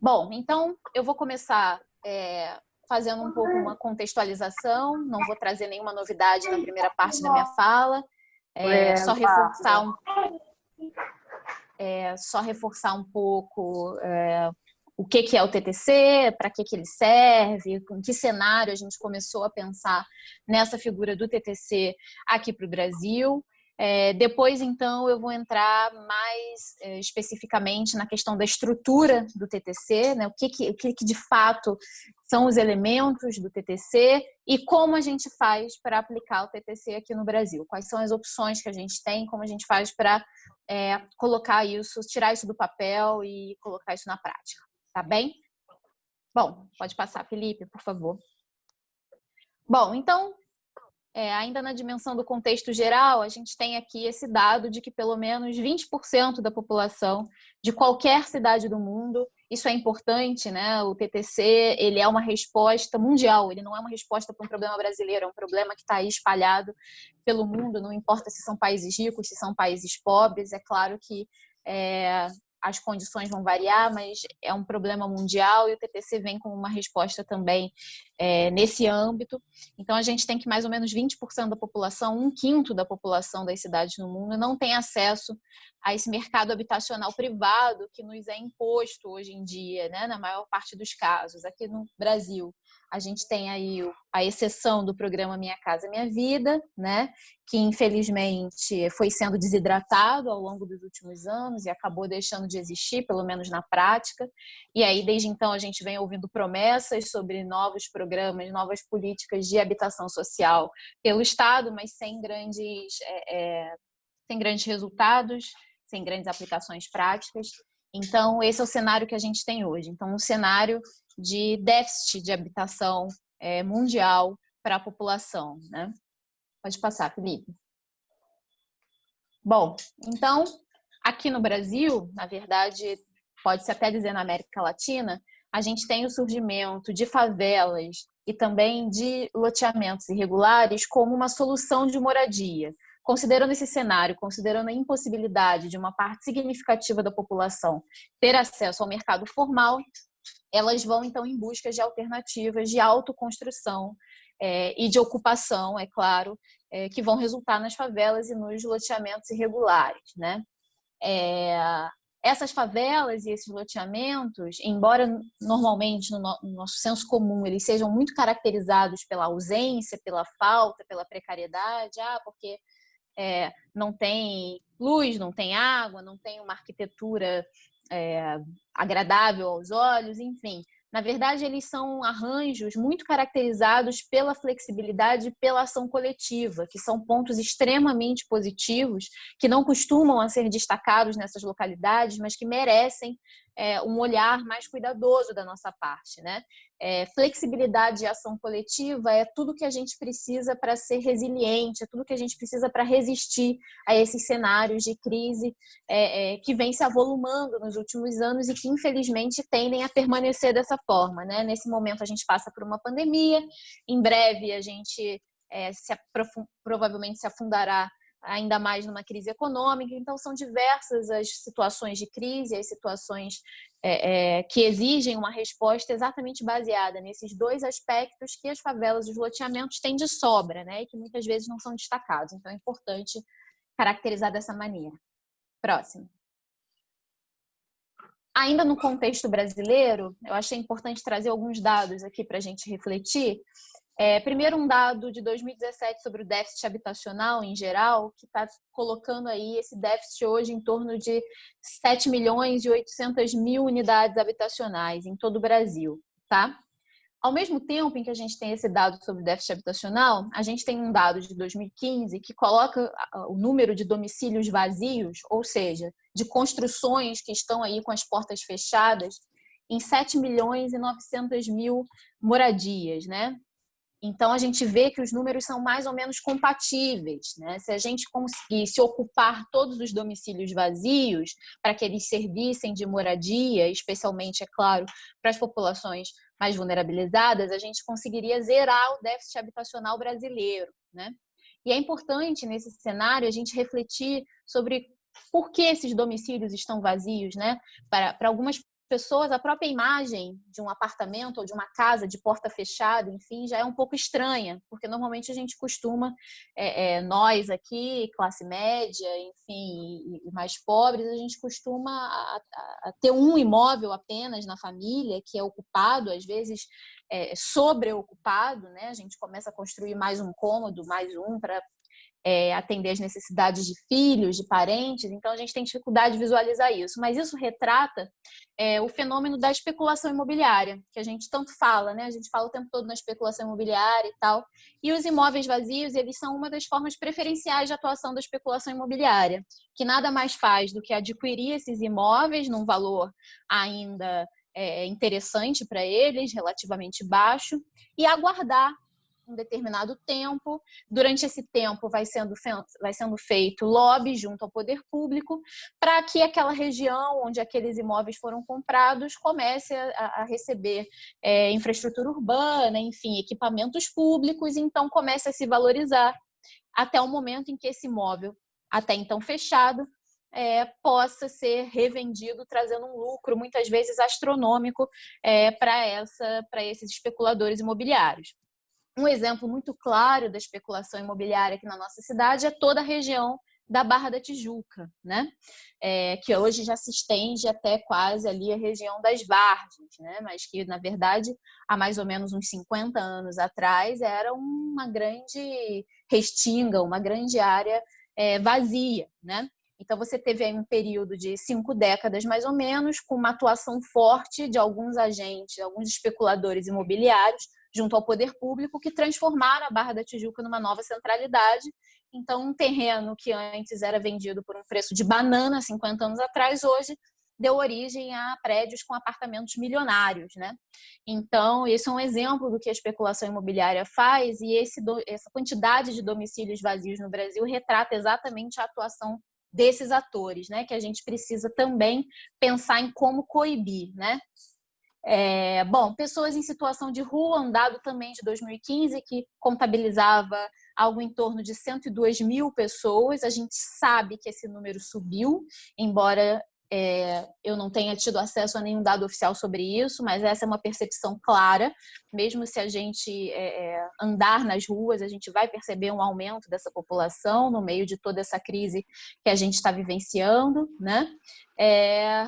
Bom, então eu vou começar é, fazendo um pouco uma contextualização, não vou trazer nenhuma novidade na primeira parte da minha fala, é, só reforçar um, é, só reforçar um pouco é, o que, que é o TTC, para que, que ele serve, com que cenário a gente começou a pensar nessa figura do TTC aqui para o Brasil. É, depois, então, eu vou entrar mais é, especificamente na questão da estrutura do TTC, né? o, que, que, o que, que de fato são os elementos do TTC e como a gente faz para aplicar o TTC aqui no Brasil. Quais são as opções que a gente tem, como a gente faz para é, colocar isso, tirar isso do papel e colocar isso na prática. Tá bem? Bom, pode passar, Felipe, por favor. Bom, então, é, ainda na dimensão do contexto geral, a gente tem aqui esse dado de que pelo menos 20% da população de qualquer cidade do mundo, isso é importante, né? O TTC, ele é uma resposta mundial, ele não é uma resposta para um problema brasileiro, é um problema que está aí espalhado pelo mundo, não importa se são países ricos, se são países pobres, é claro que é, as condições vão variar, mas é um problema mundial e o TTC vem com uma resposta também é, nesse âmbito. Então, a gente tem que mais ou menos 20% da população, um quinto da população das cidades no mundo, não tem acesso a esse mercado habitacional privado que nos é imposto hoje em dia, né, na maior parte dos casos, aqui no Brasil. A gente tem aí a exceção do programa Minha Casa Minha Vida, né? que infelizmente foi sendo desidratado ao longo dos últimos anos e acabou deixando de existir, pelo menos na prática. E aí, desde então, a gente vem ouvindo promessas sobre novos programas, novas políticas de habitação social pelo Estado, mas sem grandes, é, é, sem grandes resultados, sem grandes aplicações práticas. Então, esse é o cenário que a gente tem hoje. Então, um cenário de déficit de habitação é, mundial para a população. Né? Pode passar, Felipe. Bom, então, aqui no Brasil, na verdade, pode-se até dizer na América Latina, a gente tem o surgimento de favelas e também de loteamentos irregulares como uma solução de moradia. Considerando esse cenário, considerando a impossibilidade de uma parte significativa da população ter acesso ao mercado formal, elas vão então em busca de alternativas de autoconstrução é, e de ocupação, é claro, é, que vão resultar nas favelas e nos loteamentos irregulares, né? É, essas favelas e esses loteamentos, embora normalmente no, no nosso senso comum eles sejam muito caracterizados pela ausência, pela falta, pela precariedade, ah, porque é, não tem luz, não tem água, não tem uma arquitetura é, agradável aos olhos, enfim. Na verdade, eles são arranjos muito caracterizados pela flexibilidade e pela ação coletiva, que são pontos extremamente positivos, que não costumam a ser destacados nessas localidades, mas que merecem é, um olhar mais cuidadoso da nossa parte. Né? É, flexibilidade e ação coletiva é tudo que a gente precisa para ser resiliente, é tudo que a gente precisa para resistir a esses cenários de crise é, é, que vem se avolumando nos últimos anos e que infelizmente tendem a permanecer dessa forma. Né? Nesse momento a gente passa por uma pandemia, em breve a gente é, se provavelmente se afundará ainda mais numa crise econômica. Então, são diversas as situações de crise, as situações é, é, que exigem uma resposta exatamente baseada nesses dois aspectos que as favelas e os loteamentos têm de sobra, né? E que muitas vezes não são destacados. Então, é importante caracterizar dessa maneira. Próximo. Ainda no contexto brasileiro, eu achei importante trazer alguns dados aqui para a gente refletir. É, primeiro, um dado de 2017 sobre o déficit habitacional em geral, que está colocando aí esse déficit hoje em torno de 7 milhões e 800 mil unidades habitacionais em todo o Brasil, tá? Ao mesmo tempo em que a gente tem esse dado sobre o déficit habitacional, a gente tem um dado de 2015 que coloca o número de domicílios vazios, ou seja, de construções que estão aí com as portas fechadas, em 7 milhões e 900 mil moradias, né? Então, a gente vê que os números são mais ou menos compatíveis. Né? Se a gente conseguisse ocupar todos os domicílios vazios para que eles servissem de moradia, especialmente, é claro, para as populações mais vulnerabilizadas, a gente conseguiria zerar o déficit habitacional brasileiro. Né? E é importante, nesse cenário, a gente refletir sobre por que esses domicílios estão vazios. Né? Para, para algumas pessoas, a própria imagem de um apartamento ou de uma casa de porta fechada, enfim, já é um pouco estranha, porque normalmente a gente costuma, é, é, nós aqui, classe média, enfim, e, e mais pobres, a gente costuma a, a, ter um imóvel apenas na família, que é ocupado, às vezes é, sobreocupado, né? A gente começa a construir mais um cômodo, mais um para é, atender as necessidades de filhos, de parentes, então a gente tem dificuldade de visualizar isso. Mas isso retrata é, o fenômeno da especulação imobiliária, que a gente tanto fala, né? A gente fala o tempo todo na especulação imobiliária e tal. E os imóveis vazios, eles são uma das formas preferenciais de atuação da especulação imobiliária, que nada mais faz do que adquirir esses imóveis num valor ainda é, interessante para eles, relativamente baixo, e aguardar um determinado tempo. Durante esse tempo vai sendo, vai sendo feito lobby junto ao poder público para que aquela região onde aqueles imóveis foram comprados comece a, a receber é, infraestrutura urbana, enfim, equipamentos públicos, então comece a se valorizar até o momento em que esse imóvel, até então fechado, é, possa ser revendido, trazendo um lucro, muitas vezes astronômico, é, para esses especuladores imobiliários. Um exemplo muito claro da especulação imobiliária aqui na nossa cidade é toda a região da Barra da Tijuca, né? É, que hoje já se estende até quase ali a região das Vargens, né? Mas que, na verdade, há mais ou menos uns 50 anos atrás, era uma grande restinga, uma grande área é, vazia, né? Então, você teve aí um período de cinco décadas, mais ou menos, com uma atuação forte de alguns agentes, alguns especuladores imobiliários, junto ao poder público, que transformaram a Barra da Tijuca numa nova centralidade. Então, um terreno que antes era vendido por um preço de banana 50 anos atrás, hoje deu origem a prédios com apartamentos milionários, né? Então, esse é um exemplo do que a especulação imobiliária faz e esse, essa quantidade de domicílios vazios no Brasil retrata exatamente a atuação desses atores, né? Que a gente precisa também pensar em como coibir, né? É, bom, pessoas em situação de rua, um dado também de 2015 que contabilizava algo em torno de 102 mil pessoas. A gente sabe que esse número subiu, embora é, eu não tenha tido acesso a nenhum dado oficial sobre isso, mas essa é uma percepção clara. Mesmo se a gente é, é andar nas ruas, a gente vai perceber um aumento dessa população no meio de toda essa crise que a gente está vivenciando, né? É,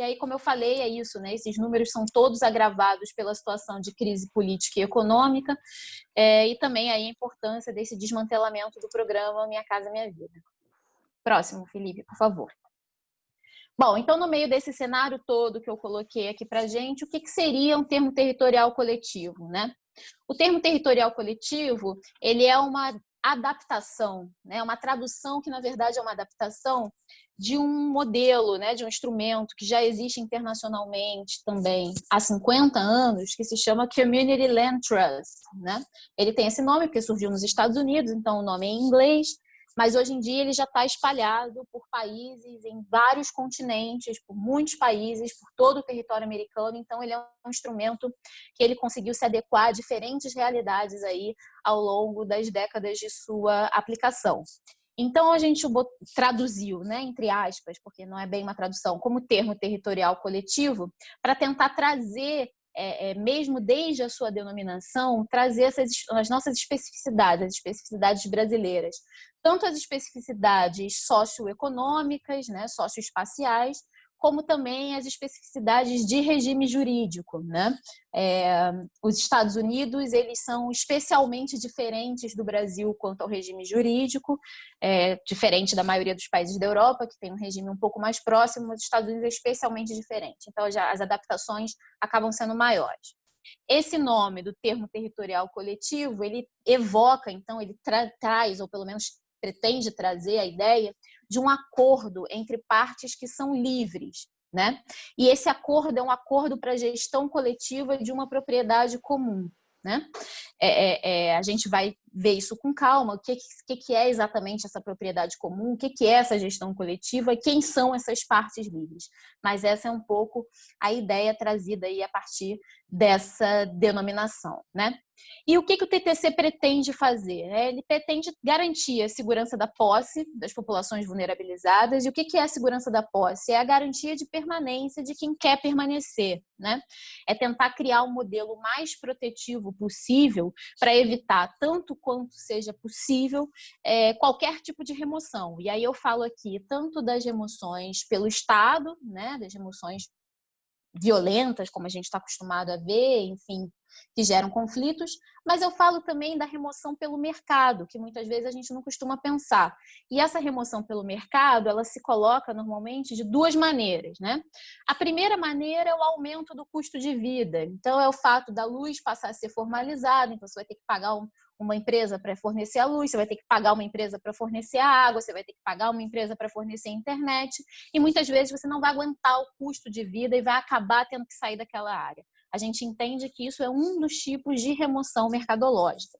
e aí, como eu falei, é isso, né? Esses números são todos agravados pela situação de crise política e econômica é, e também aí a importância desse desmantelamento do programa Minha Casa Minha Vida. Próximo, Felipe, por favor. Bom, então no meio desse cenário todo que eu coloquei aqui para gente, o que, que seria um termo territorial coletivo, né? O termo territorial coletivo, ele é uma adaptação, né? uma tradução que, na verdade, é uma adaptação de um modelo, né? de um instrumento que já existe internacionalmente também há 50 anos, que se chama Community Land Trust. Né? Ele tem esse nome porque surgiu nos Estados Unidos, então o nome é em inglês, mas hoje em dia ele já está espalhado por países, em vários continentes, por muitos países, por todo o território americano. Então ele é um instrumento que ele conseguiu se adequar a diferentes realidades aí ao longo das décadas de sua aplicação. Então a gente traduziu, né, entre aspas, porque não é bem uma tradução, como termo territorial coletivo, para tentar trazer é, é, mesmo desde a sua denominação, trazer essas, as nossas especificidades, as especificidades brasileiras tanto as especificidades socioeconômicas, né, socioespaciais, como também as especificidades de regime jurídico. Né? É, os Estados Unidos eles são especialmente diferentes do Brasil quanto ao regime jurídico, é, diferente da maioria dos países da Europa, que tem um regime um pouco mais próximo, mas os Estados Unidos é especialmente diferente. Então, já as adaptações acabam sendo maiores. Esse nome do termo territorial coletivo, ele evoca, então, ele tra traz, ou pelo menos pretende trazer a ideia de um acordo entre partes que são livres, né? E esse acordo é um acordo para gestão coletiva de uma propriedade comum, né? É, é, é, a gente vai ver isso com calma, o que, que, que é exatamente essa propriedade comum, o que, que é essa gestão coletiva quem são essas partes livres. Mas essa é um pouco a ideia trazida aí a partir dessa denominação, né? E o que, que o TTC pretende fazer? É, ele pretende garantir a segurança da posse das populações vulnerabilizadas. E o que, que é a segurança da posse? É a garantia de permanência de quem quer permanecer. Né? É tentar criar um modelo mais protetivo possível para evitar, tanto quanto seja possível, é, qualquer tipo de remoção. E aí eu falo aqui tanto das remoções pelo Estado, né, das remoções violentas, como a gente está acostumado a ver, enfim, que geram conflitos, mas eu falo também da remoção pelo mercado, que muitas vezes a gente não costuma pensar. E essa remoção pelo mercado, ela se coloca normalmente de duas maneiras, né? A primeira maneira é o aumento do custo de vida. Então é o fato da luz passar a ser formalizada, então você vai ter que pagar um, uma empresa para fornecer a luz, você vai ter que pagar uma empresa para fornecer a água, você vai ter que pagar uma empresa para fornecer a internet, e muitas vezes você não vai aguentar o custo de vida e vai acabar tendo que sair daquela área. A gente entende que isso é um dos tipos de remoção mercadológica.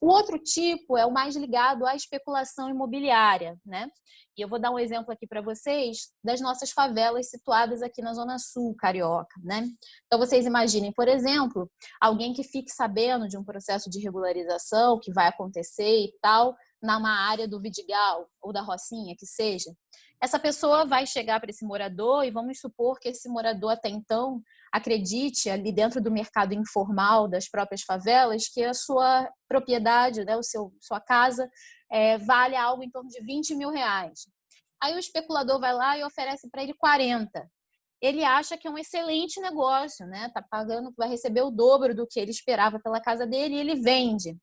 O outro tipo é o mais ligado à especulação imobiliária, né? E eu vou dar um exemplo aqui para vocês das nossas favelas situadas aqui na Zona Sul carioca, né? Então vocês imaginem, por exemplo, alguém que fique sabendo de um processo de regularização que vai acontecer e tal, numa área do Vidigal ou da Rocinha, que seja. Essa pessoa vai chegar para esse morador e vamos supor que esse morador até então acredite ali dentro do mercado informal das próprias favelas que a sua propriedade, né, o seu, sua casa é, vale algo em torno de 20 mil reais. Aí o especulador vai lá e oferece para ele 40. Ele acha que é um excelente negócio, né? Tá pagando, vai receber o dobro do que ele esperava pela casa dele e ele vende.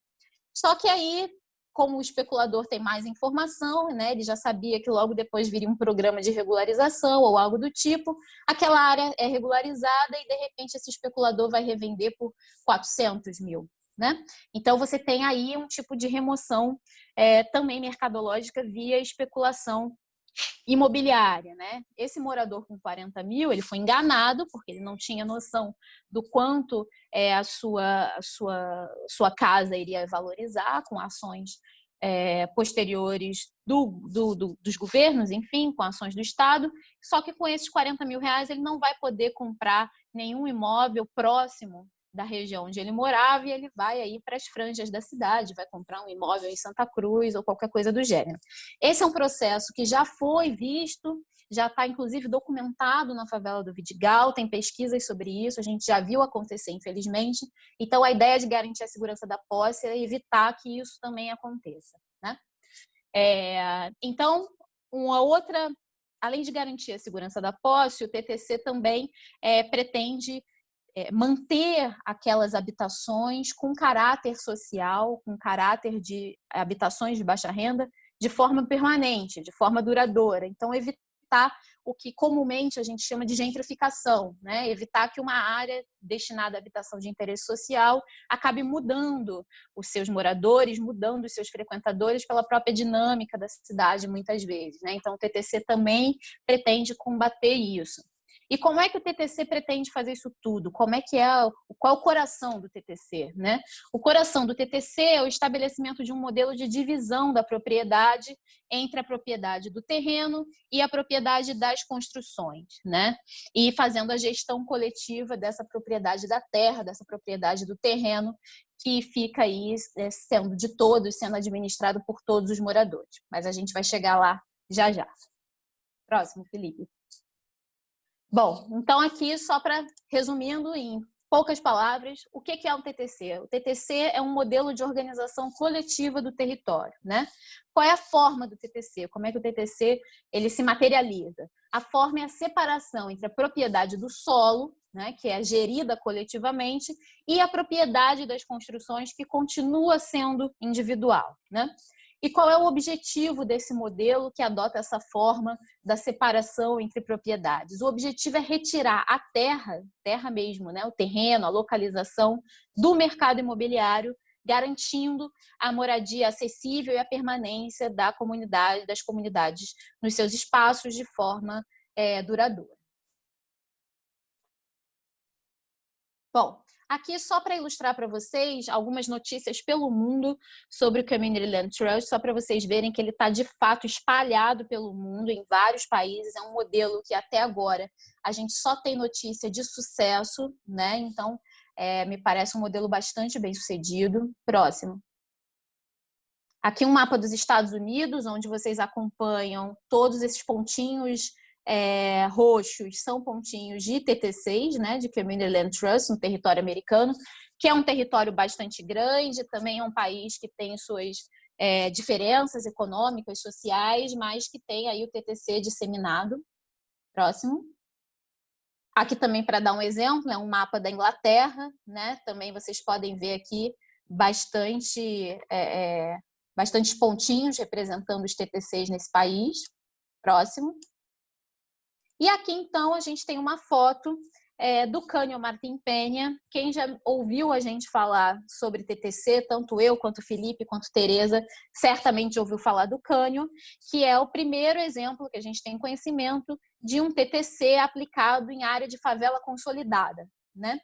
Só que aí como o especulador tem mais informação, né, ele já sabia que logo depois viria um programa de regularização ou algo do tipo, aquela área é regularizada e de repente esse especulador vai revender por 400 mil. Né? Então você tem aí um tipo de remoção é, também mercadológica via especulação imobiliária, né? Esse morador com 40 mil, ele foi enganado porque ele não tinha noção do quanto é, a sua, a sua, sua casa iria valorizar com ações é, posteriores do, do, do, dos governos, enfim, com ações do Estado, só que com esses 40 mil reais ele não vai poder comprar nenhum imóvel próximo da região onde ele morava e ele vai aí para as franjas da cidade, vai comprar um imóvel em Santa Cruz ou qualquer coisa do gênero. Esse é um processo que já foi visto, já está inclusive documentado na favela do Vidigal, tem pesquisas sobre isso, a gente já viu acontecer, infelizmente. Então, a ideia de garantir a segurança da posse é evitar que isso também aconteça. Né? É, então, uma outra, além de garantir a segurança da posse, o TTC também é, pretende é, manter aquelas habitações com caráter social, com caráter de habitações de baixa renda, de forma permanente, de forma duradoura. Então, evitar o que comumente a gente chama de gentrificação, né? evitar que uma área destinada à habitação de interesse social acabe mudando os seus moradores, mudando os seus frequentadores pela própria dinâmica da cidade, muitas vezes. Né? Então, o TTC também pretende combater isso. E como é que o TTC pretende fazer isso tudo? Como é que é, qual é o coração do TTC, né? O coração do TTC é o estabelecimento de um modelo de divisão da propriedade entre a propriedade do terreno e a propriedade das construções, né? E fazendo a gestão coletiva dessa propriedade da terra, dessa propriedade do terreno, que fica aí é, sendo de todos, sendo administrado por todos os moradores. Mas a gente vai chegar lá já já. Próximo, Felipe. Bom, então aqui só para resumindo em poucas palavras, o que é o TTC? O TTC é um modelo de organização coletiva do território, né? Qual é a forma do TTC? Como é que o TTC ele se materializa? A forma é a separação entre a propriedade do solo, né, que é gerida coletivamente, e a propriedade das construções que continua sendo individual, né? E qual é o objetivo desse modelo que adota essa forma da separação entre propriedades? O objetivo é retirar a terra, terra mesmo, né, o terreno, a localização do mercado imobiliário, garantindo a moradia acessível e a permanência da comunidade, das comunidades nos seus espaços de forma é, duradoura. Bom, Aqui, só para ilustrar para vocês, algumas notícias pelo mundo sobre o Community Land Trust, só para vocês verem que ele está, de fato, espalhado pelo mundo, em vários países. É um modelo que, até agora, a gente só tem notícia de sucesso, né? Então, é, me parece um modelo bastante bem sucedido. Próximo. Aqui um mapa dos Estados Unidos, onde vocês acompanham todos esses pontinhos é, roxos são pontinhos de TT6, né, de Community Land Trust, no território americano, que é um território bastante grande, também é um país que tem suas é, diferenças econômicas, sociais, mas que tem aí o TTC disseminado. Próximo. Aqui também, para dar um exemplo, é um mapa da Inglaterra, né? Também vocês podem ver aqui bastante, é, é bastantes pontinhos representando os TTCs nesse país. Próximo. E aqui, então, a gente tem uma foto é, do Cânio Martim Penha. Quem já ouviu a gente falar sobre TTC, tanto eu, quanto Felipe, quanto Tereza, certamente ouviu falar do Cânio, que é o primeiro exemplo que a gente tem conhecimento de um TTC aplicado em área de favela consolidada. Né?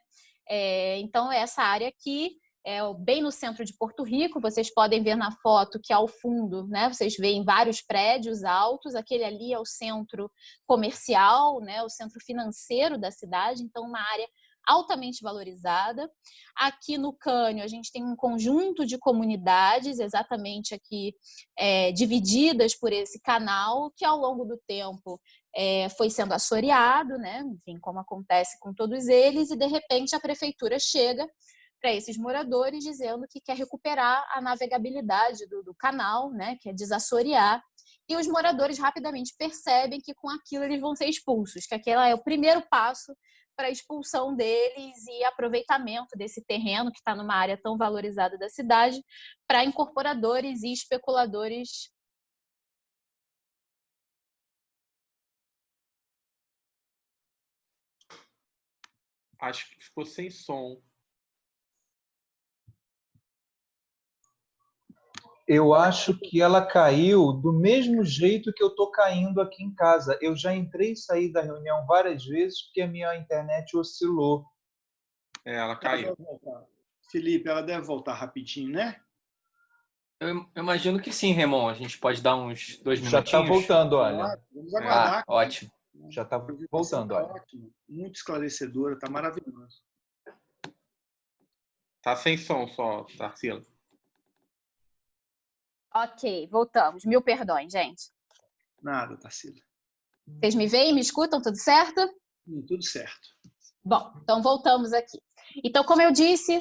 É, então, essa área aqui é bem no centro de Porto Rico. Vocês podem ver na foto que ao fundo, né, vocês veem vários prédios altos. Aquele ali é o centro comercial, né, o centro financeiro da cidade. Então, uma área altamente valorizada. Aqui no Cânio, a gente tem um conjunto de comunidades, exatamente aqui é, divididas por esse canal, que ao longo do tempo é, foi sendo assoreado, né? enfim, como acontece com todos eles, e de repente a prefeitura chega para esses moradores, dizendo que quer recuperar a navegabilidade do, do canal, né, quer desassorear. E os moradores rapidamente percebem que com aquilo eles vão ser expulsos, que aquele é o primeiro passo para a expulsão deles e aproveitamento desse terreno que está numa área tão valorizada da cidade para incorporadores e especuladores Acho que ficou sem som. Eu acho que ela caiu do mesmo jeito que eu estou caindo aqui em casa. Eu já entrei e saí da reunião várias vezes porque a minha internet oscilou. É, ela caiu. Ela Felipe, ela deve voltar rapidinho, né? Eu imagino que sim, Remon. A gente pode dar uns dois já minutinhos. Já está voltando, olha. Vamos aguardar. Ah, ótimo. Já está voltando, olha. Ótimo. Muito esclarecedora, está maravilhoso. Tá sem som só, Tarsila. Ok, voltamos. Mil perdões, gente. Nada, Tarsila. Vocês me veem, me escutam, tudo certo? Hum, tudo certo. Bom, então voltamos aqui. Então, como eu disse,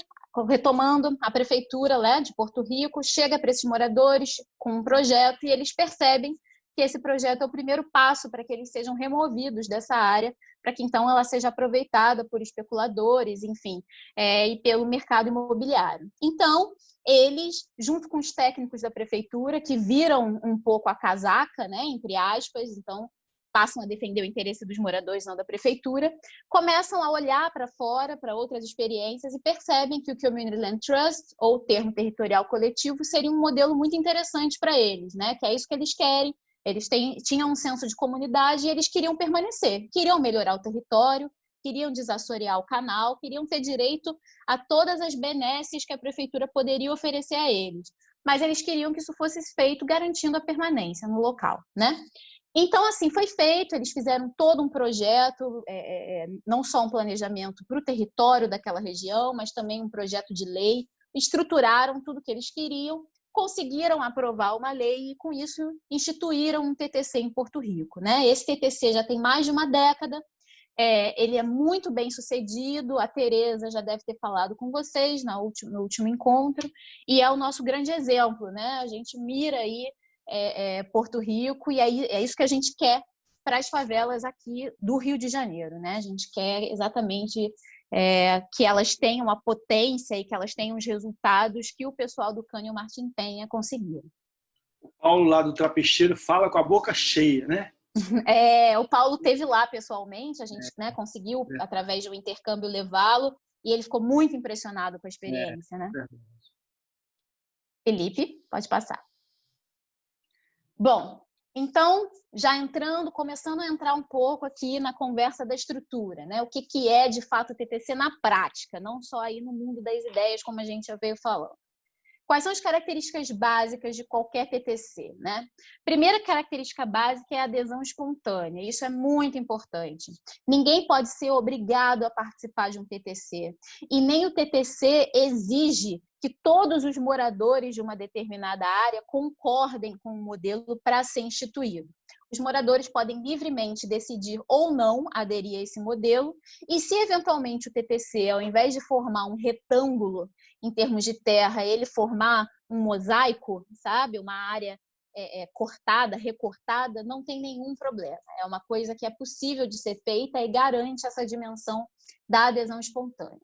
retomando, a prefeitura né, de Porto Rico chega para esses moradores com um projeto e eles percebem que esse projeto é o primeiro passo para que eles sejam removidos dessa área, para que então ela seja aproveitada por especuladores, enfim, é, e pelo mercado imobiliário. Então, eles, junto com os técnicos da prefeitura, que viram um pouco a casaca, né, entre aspas, então passam a defender o interesse dos moradores, não da prefeitura, começam a olhar para fora, para outras experiências e percebem que o Community Land Trust, ou termo territorial coletivo, seria um modelo muito interessante para eles, né? que é isso que eles querem, eles têm, tinham um senso de comunidade e eles queriam permanecer, queriam melhorar o território, queriam desassorear o canal, queriam ter direito a todas as benesses que a prefeitura poderia oferecer a eles. Mas eles queriam que isso fosse feito garantindo a permanência no local, né? Então, assim, foi feito, eles fizeram todo um projeto, é, é, é não só um planejamento para o território daquela região, mas também um projeto de lei, estruturaram tudo que eles queriam, conseguiram aprovar uma lei e, com isso, instituíram um TTC em Porto Rico. Né? Esse TTC já tem mais de uma década, é, ele é muito bem sucedido, a Tereza já deve ter falado com vocês último, no último encontro, e é o nosso grande exemplo, né? A gente mira aí é, é, Porto Rico e aí é isso que a gente quer para as favelas aqui do Rio de Janeiro, né? A gente quer exatamente é, que elas tenham a potência e que elas tenham os resultados que o pessoal do Cânio Martim Penha conseguiu. O Paulo lá do Trapicheiro fala com a boca cheia, né? É, o Paulo teve lá pessoalmente, a gente é. né, conseguiu, é. através um intercâmbio, levá-lo, e ele ficou muito impressionado com a experiência. né? É Felipe, pode passar. Bom, Então, já entrando, começando a entrar um pouco aqui na conversa da estrutura, né? O que, que é de fato o TTC na prática, não só aí no mundo das ideias, como a gente já veio falando. Quais são as características básicas de qualquer TTC? Né? Primeira característica básica é a adesão espontânea. Isso é muito importante. Ninguém pode ser obrigado a participar de um TTC. E nem o TTC exige que todos os moradores de uma determinada área concordem com o modelo para ser instituído. Os moradores podem livremente decidir ou não aderir a esse modelo, e se eventualmente o TTC, ao invés de formar um retângulo em termos de terra, ele formar um mosaico, sabe, uma área é, é, cortada, recortada, não tem nenhum problema. É uma coisa que é possível de ser feita e garante essa dimensão da adesão espontânea.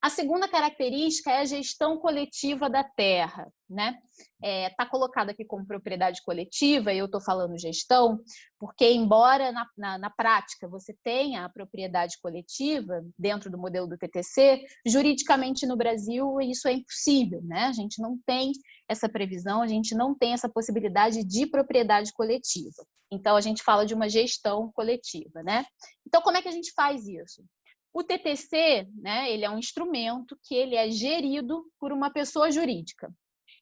A segunda característica é a gestão coletiva da terra. Está né? é, tá colocado aqui como propriedade coletiva, e eu estou falando gestão, porque embora na, na, na, prática você tenha a propriedade coletiva dentro do modelo do TTC, juridicamente no Brasil isso é impossível. Né? A gente não tem essa previsão, a gente não tem essa possibilidade de propriedade coletiva. Então, a gente fala de uma gestão coletiva. Né? Então, como é que a gente faz isso? O TTC, né, ele é um instrumento que ele é gerido por uma pessoa jurídica.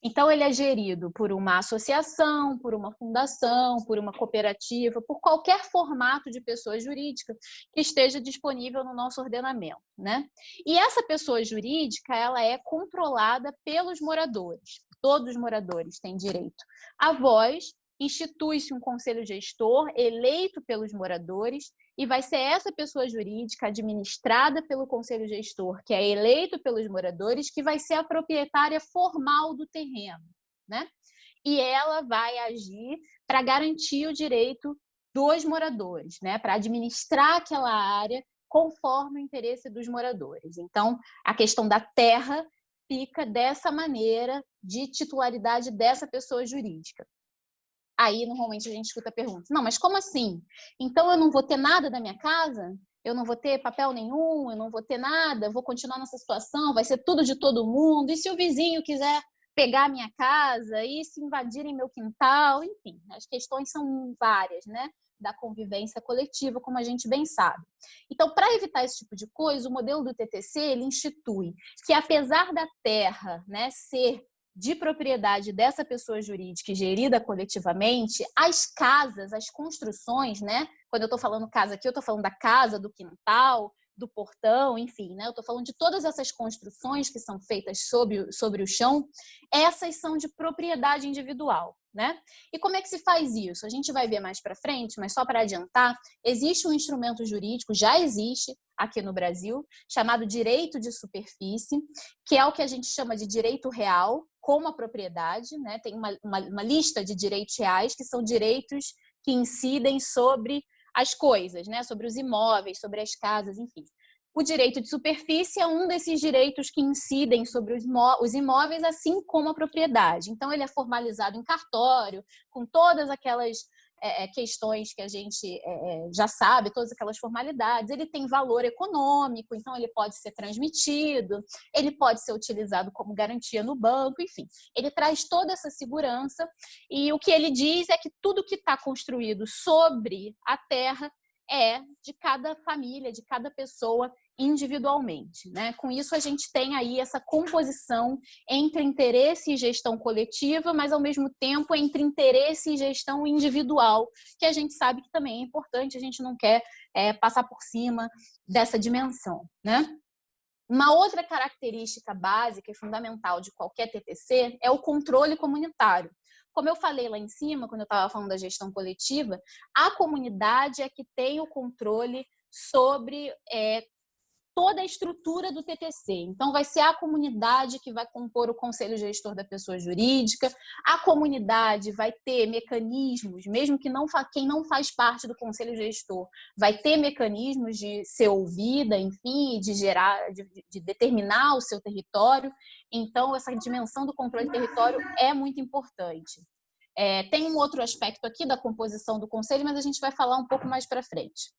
Então, ele é gerido por uma associação, por uma fundação, por uma cooperativa, por qualquer formato de pessoa jurídica que esteja disponível no nosso ordenamento. Né? E essa pessoa jurídica ela é controlada pelos moradores. Todos os moradores têm direito à voz, institui-se um conselho gestor eleito pelos moradores e vai ser essa pessoa jurídica administrada pelo conselho gestor, que é eleito pelos moradores, que vai ser a proprietária formal do terreno, né? E ela vai agir para garantir o direito dos moradores, né? Para administrar aquela área conforme o interesse dos moradores. Então, a questão da terra fica dessa maneira de titularidade dessa pessoa jurídica. Aí, normalmente, a gente escuta perguntas. Não, mas como assim? Então, eu não vou ter nada da minha casa? Eu não vou ter papel nenhum? Eu não vou ter nada? Vou continuar nessa situação? Vai ser tudo de todo mundo? E se o vizinho quiser pegar a minha casa? E se invadirem meu quintal? Enfim, as questões são várias, né? Da convivência coletiva, como a gente bem sabe. Então, para evitar esse tipo de coisa, o modelo do TTC ele institui que, apesar da terra né, ser de propriedade dessa pessoa jurídica gerida coletivamente, as casas, as construções, né? Quando eu estou falando casa aqui, eu estou falando da casa, do quintal, do portão, enfim, né? Eu estou falando de todas essas construções que são feitas sobre, sobre o chão, essas são de propriedade individual, né? E como é que se faz isso? A gente vai ver mais para frente, mas só para adiantar, existe um instrumento jurídico, já existe aqui no Brasil, chamado direito de superfície, que é o que a gente chama de direito real, como a propriedade, né? tem uma, uma, uma lista de direitos reais, que são direitos que incidem sobre as coisas, né? sobre os imóveis, sobre as casas, enfim. O direito de superfície é um desses direitos que incidem sobre os imóveis, assim como a propriedade. Então, ele é formalizado em cartório, com todas aquelas é, é, questões que a gente é, é, já sabe, todas aquelas formalidades. Ele tem valor econômico, então ele pode ser transmitido, ele pode ser utilizado como garantia no banco, enfim. Ele traz toda essa segurança e o que ele diz é que tudo que está construído sobre a terra é de cada família, de cada pessoa individualmente. Né? Com isso, a gente tem aí essa composição entre interesse e gestão coletiva, mas ao mesmo tempo entre interesse e gestão individual, que a gente sabe que também é importante, a gente não quer é, passar por cima dessa dimensão. Né? Uma outra característica básica e fundamental de qualquer TTC é o controle comunitário. Como eu falei lá em cima, quando eu estava falando da gestão coletiva, a comunidade é que tem o controle sobre é, toda a estrutura do TTC. Então, vai ser a comunidade que vai compor o conselho gestor da pessoa jurídica, a comunidade vai ter mecanismos, mesmo que não quem não faz parte do conselho gestor, vai ter mecanismos de ser ouvida, enfim, de gerar, de, de determinar o seu território. Então, essa dimensão do controle do território é muito importante. É, tem um outro aspecto aqui da composição do conselho, mas a gente vai falar um pouco mais para frente.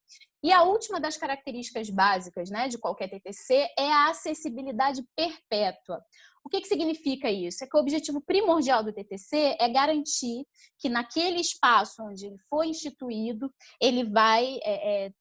E a última das características básicas né, de qualquer TTC é a acessibilidade perpétua. O que, que significa isso? É que o objetivo primordial do TTC é garantir que naquele espaço onde ele foi instituído, ele vai é, é,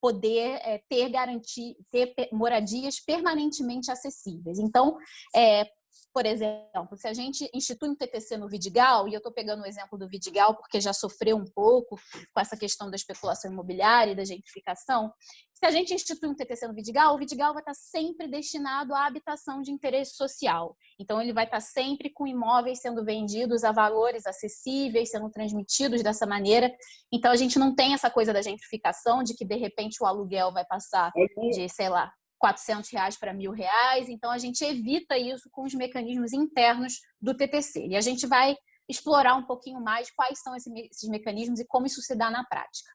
poder é, ter garantir, ter moradias permanentemente acessíveis. Então, é, por exemplo, se a gente institui um TTC no Vidigal, e eu estou pegando o exemplo do Vidigal porque já sofreu um pouco com essa questão da especulação imobiliária e da gentrificação, se a gente institui um TTC no Vidigal, o Vidigal vai estar sempre destinado à habitação de interesse social. Então, ele vai estar sempre com imóveis sendo vendidos a valores acessíveis, sendo transmitidos dessa maneira. Então, a gente não tem essa coisa da gentrificação, de que, de repente, o aluguel vai passar de, sei lá, 400 reais para mil reais. Então, a gente evita isso com os mecanismos internos do TTC. E a gente vai explorar um pouquinho mais quais são esses mecanismos e como isso se dá na prática.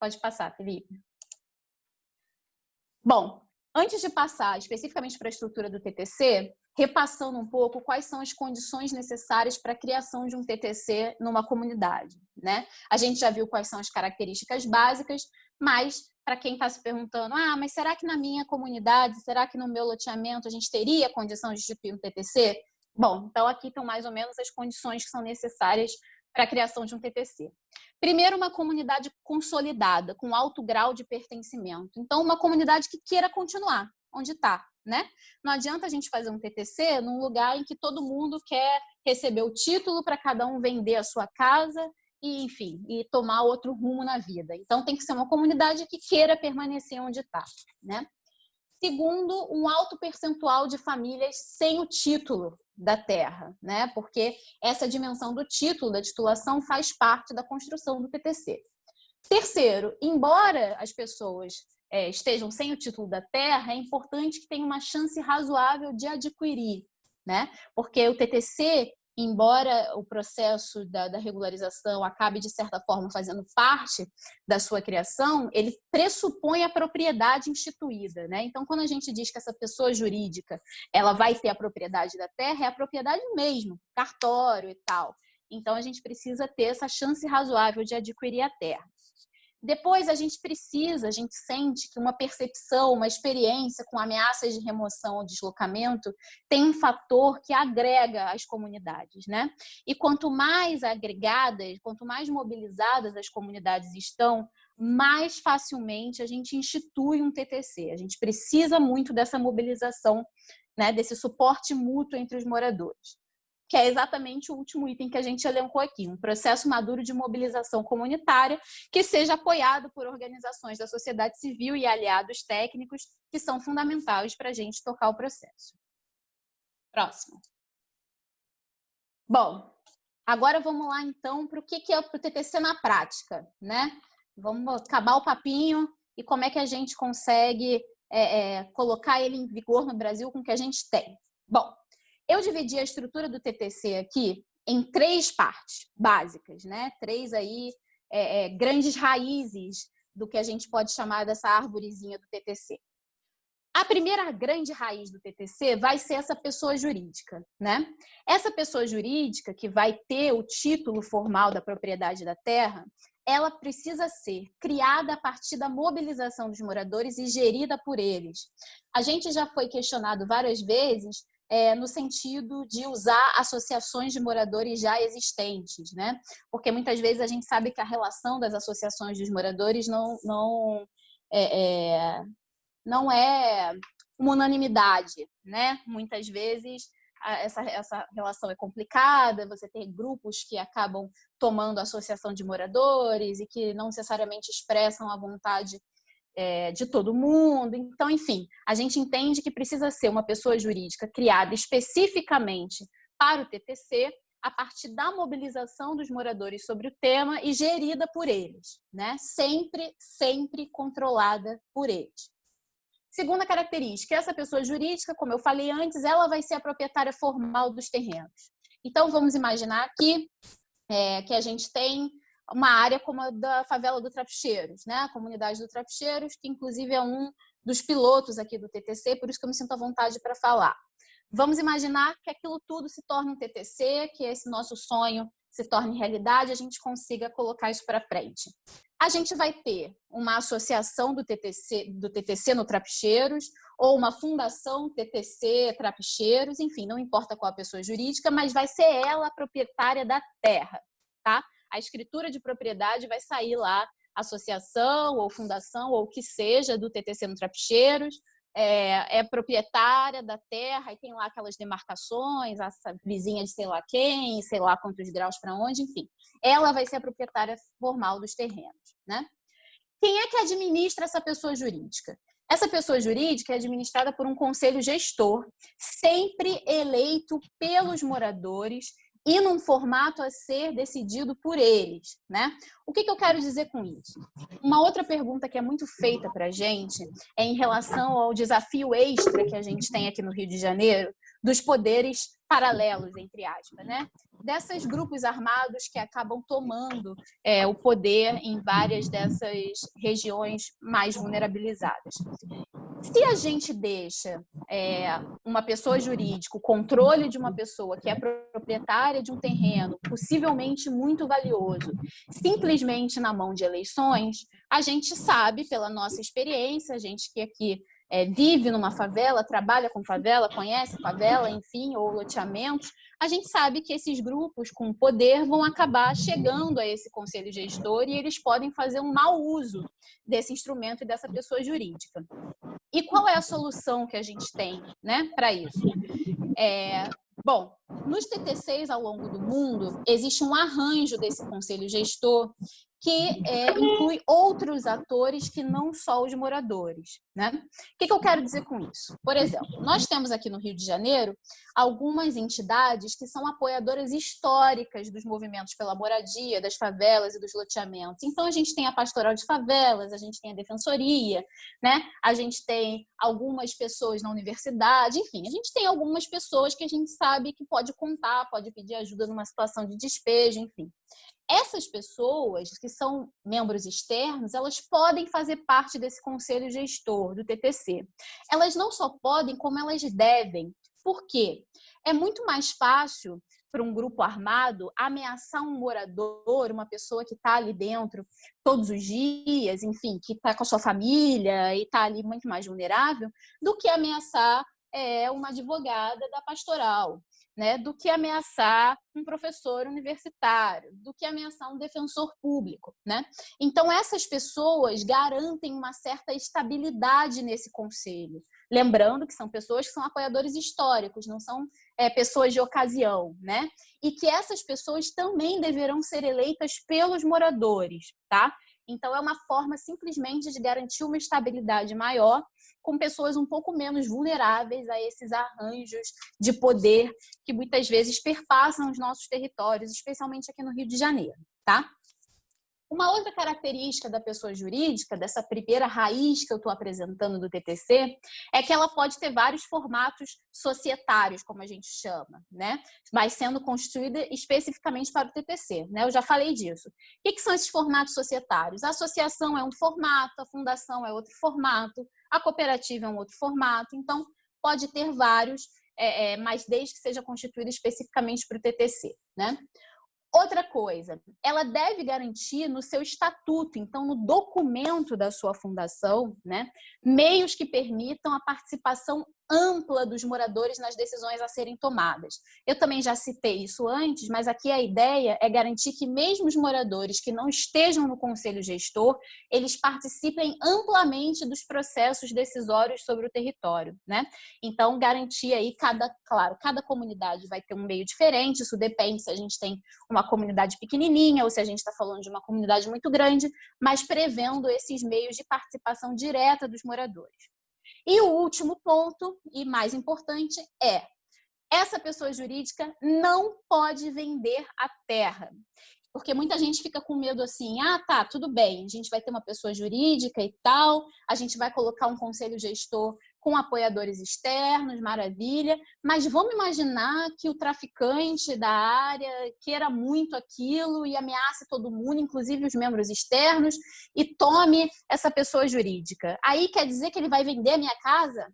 Pode passar, Felipe. Bom, antes de passar especificamente para a estrutura do TTC, repassando um pouco quais são as condições necessárias para a criação de um TTC numa comunidade. Né? A gente já viu quais são as características básicas, mas para quem está se perguntando, ah, mas será que na minha comunidade, será que no meu loteamento a gente teria condição de instituir um TTC? Bom, então aqui estão mais ou menos as condições que são necessárias para a criação de um TTC. Primeiro, uma comunidade consolidada, com alto grau de pertencimento. Então, uma comunidade que queira continuar onde está, né? Não adianta a gente fazer um TTC num lugar em que todo mundo quer receber o título para cada um vender a sua casa e, enfim, e tomar outro rumo na vida. Então, tem que ser uma comunidade que queira permanecer onde está, né? Segundo, um alto percentual de famílias sem o título da terra, né? Porque essa dimensão do título, da titulação, faz parte da construção do PTC. Terceiro, embora as pessoas é, estejam sem o título da terra, é importante que tenham uma chance razoável de adquirir, né? Porque o TTC embora o processo da, da, regularização acabe, de certa forma, fazendo parte da sua criação, ele pressupõe a propriedade instituída. Né? Então, quando a gente diz que essa pessoa jurídica ela vai ter a propriedade da terra, é a propriedade mesmo, cartório e tal. Então, a gente precisa ter essa chance razoável de adquirir a terra. Depois a gente precisa, a gente sente que uma percepção, uma experiência com ameaças de remoção ou deslocamento tem um fator que agrega as comunidades, né? E quanto mais agregadas, quanto mais mobilizadas as comunidades estão, mais facilmente a gente institui um TTC. A gente precisa muito dessa mobilização, né, desse suporte mútuo entre os moradores que é exatamente o último item que a gente elencou aqui, um processo maduro de mobilização comunitária que seja apoiado por organizações da sociedade civil e aliados técnicos que são fundamentais para a gente tocar o processo. Próximo. Bom, agora vamos lá então para o que é o TTC na prática, né? Vamos acabar o papinho e como é que a gente consegue é, é, colocar ele em vigor no Brasil com o que a gente tem. Bom, eu dividi a estrutura do TTC aqui em três partes básicas, né? Três aí é, é, grandes raízes do que a gente pode chamar dessa árvorezinha do TTC. A primeira grande raiz do TTC vai ser essa pessoa jurídica, né? Essa pessoa jurídica que vai ter o título formal da propriedade da terra, ela precisa ser criada a partir da mobilização dos moradores e gerida por eles. A gente já foi questionado várias vezes é, no sentido de usar associações de moradores já existentes, né? Porque muitas vezes a gente sabe que a relação das associações dos moradores não, não, é, é, não é uma unanimidade, né? Muitas vezes essa, essa relação é complicada, você tem grupos que acabam tomando associação de moradores e que não necessariamente expressam a vontade é, de todo mundo. Então, enfim, a gente entende que precisa ser uma pessoa jurídica criada especificamente para o TTC, a partir da mobilização dos moradores sobre o tema e gerida por eles, né? Sempre, sempre controlada por eles. Segunda característica, essa pessoa jurídica, como eu falei antes, ela vai ser a proprietária formal dos terrenos. Então, vamos imaginar aqui é, que a gente tem uma área como a da favela do Trapicheiros, né? a comunidade do Trapicheiros, que inclusive é um dos pilotos aqui do TTC, por isso que eu me sinto à vontade para falar. Vamos imaginar que aquilo tudo se torne um TTC, que esse nosso sonho se torne realidade, a gente consiga colocar isso para frente. a gente vai ter uma associação do TTC, do TTC no Trapicheiros, ou uma fundação TTC Trapicheiros, enfim, não importa qual a pessoa jurídica, mas vai ser ela a proprietária da terra, tá? A escritura de propriedade vai sair lá, associação ou fundação ou o que seja do TTC no Trapicheiros, é, é, proprietária da terra e tem lá aquelas demarcações, a vizinha de sei lá quem, sei lá quantos graus para onde, enfim. Ela vai ser a proprietária formal dos terrenos, né? Quem é que administra essa pessoa jurídica? Essa pessoa jurídica é administrada por um conselho gestor, sempre eleito pelos moradores e num formato a ser decidido por eles, né? O que, que eu quero dizer com isso? Uma outra pergunta que é muito feita para a gente é em relação ao desafio extra que a gente tem aqui no Rio de Janeiro dos poderes paralelos, entre aspas, né? Desses grupos armados que acabam tomando é, o poder em várias dessas regiões mais vulnerabilizadas. Se a gente deixa é, uma pessoa jurídica, o controle de uma pessoa que é proprietária de um terreno, possivelmente muito valioso, simplesmente na mão de eleições, a gente sabe, pela nossa experiência, a gente que aqui é, vive numa favela, trabalha com favela, conhece favela, enfim, ou loteamentos, a gente sabe que esses grupos com poder vão acabar chegando a esse conselho gestor e eles podem fazer um mau uso desse instrumento e dessa pessoa jurídica. E qual é a solução que a gente tem né, para isso? É, bom, nos TTCs ao longo do mundo, existe um arranjo desse conselho gestor que é, inclui outros atores que não só os moradores. Né? O que, que eu quero dizer com isso? Por exemplo, nós temos aqui no Rio de Janeiro algumas entidades que são apoiadoras históricas dos movimentos pela moradia, das favelas e dos loteamentos. Então, a gente tem a Pastoral de Favelas, a gente tem a Defensoria, né? a gente tem algumas pessoas na universidade, enfim, a gente tem algumas pessoas que a gente sabe que pode contar, pode pedir ajuda numa situação de despejo, enfim. Essas pessoas que são membros externos, elas podem fazer parte desse conselho gestor do TTC. Elas não só podem, como elas devem. Por quê? É muito mais fácil para um grupo armado ameaçar um morador, uma pessoa que está ali dentro todos os dias, enfim, que está com a sua família e está ali muito mais vulnerável, do que ameaçar é, uma advogada da pastoral né, do que ameaçar um professor universitário, do que ameaçar um defensor público. Né? Então, essas pessoas garantem uma certa estabilidade nesse conselho. Lembrando que são pessoas que são apoiadores históricos, não são é, pessoas de ocasião. Né? E que essas pessoas também deverão ser eleitas pelos moradores. Tá? Então, é uma forma simplesmente de garantir uma estabilidade maior com pessoas um pouco menos vulneráveis a esses arranjos de poder que muitas vezes perpassam os nossos territórios, especialmente aqui no Rio de Janeiro, tá? Uma outra característica da pessoa jurídica, dessa primeira raiz que eu estou apresentando do TTC, é que ela pode ter vários formatos societários, como a gente chama, né? mas sendo construída especificamente para o TTC. Né? Eu já falei disso. O que, são esses formatos societários? A associação é um formato, a fundação é outro formato, a cooperativa é um outro formato, então pode ter vários, é, é, mas desde que seja constituída especificamente para o TTC. Né? Outra coisa, ela deve garantir no seu estatuto, então no documento da sua fundação, né, meios que permitam a participação ampla dos moradores nas decisões a serem tomadas. Eu também já citei isso antes, mas aqui a ideia é garantir que mesmo os moradores que não estejam no conselho gestor, eles participem amplamente dos processos decisórios sobre o território, né? Então, garantir aí cada, claro, cada comunidade vai ter um meio diferente, isso depende se a gente tem uma comunidade pequenininha ou se a gente está falando de uma comunidade muito grande, mas prevendo esses meios de participação direta dos moradores. E o último ponto, e mais importante, é essa pessoa jurídica não pode vender a terra. Porque muita gente fica com medo assim, ah, tá, tudo bem, a gente vai ter uma pessoa jurídica e tal, a gente vai colocar um conselho gestor com apoiadores externos, maravilha, mas vamos imaginar que o traficante da área queira muito aquilo e ameace todo mundo, inclusive os membros externos, e tome essa pessoa jurídica. Aí quer dizer que ele vai vender a minha casa?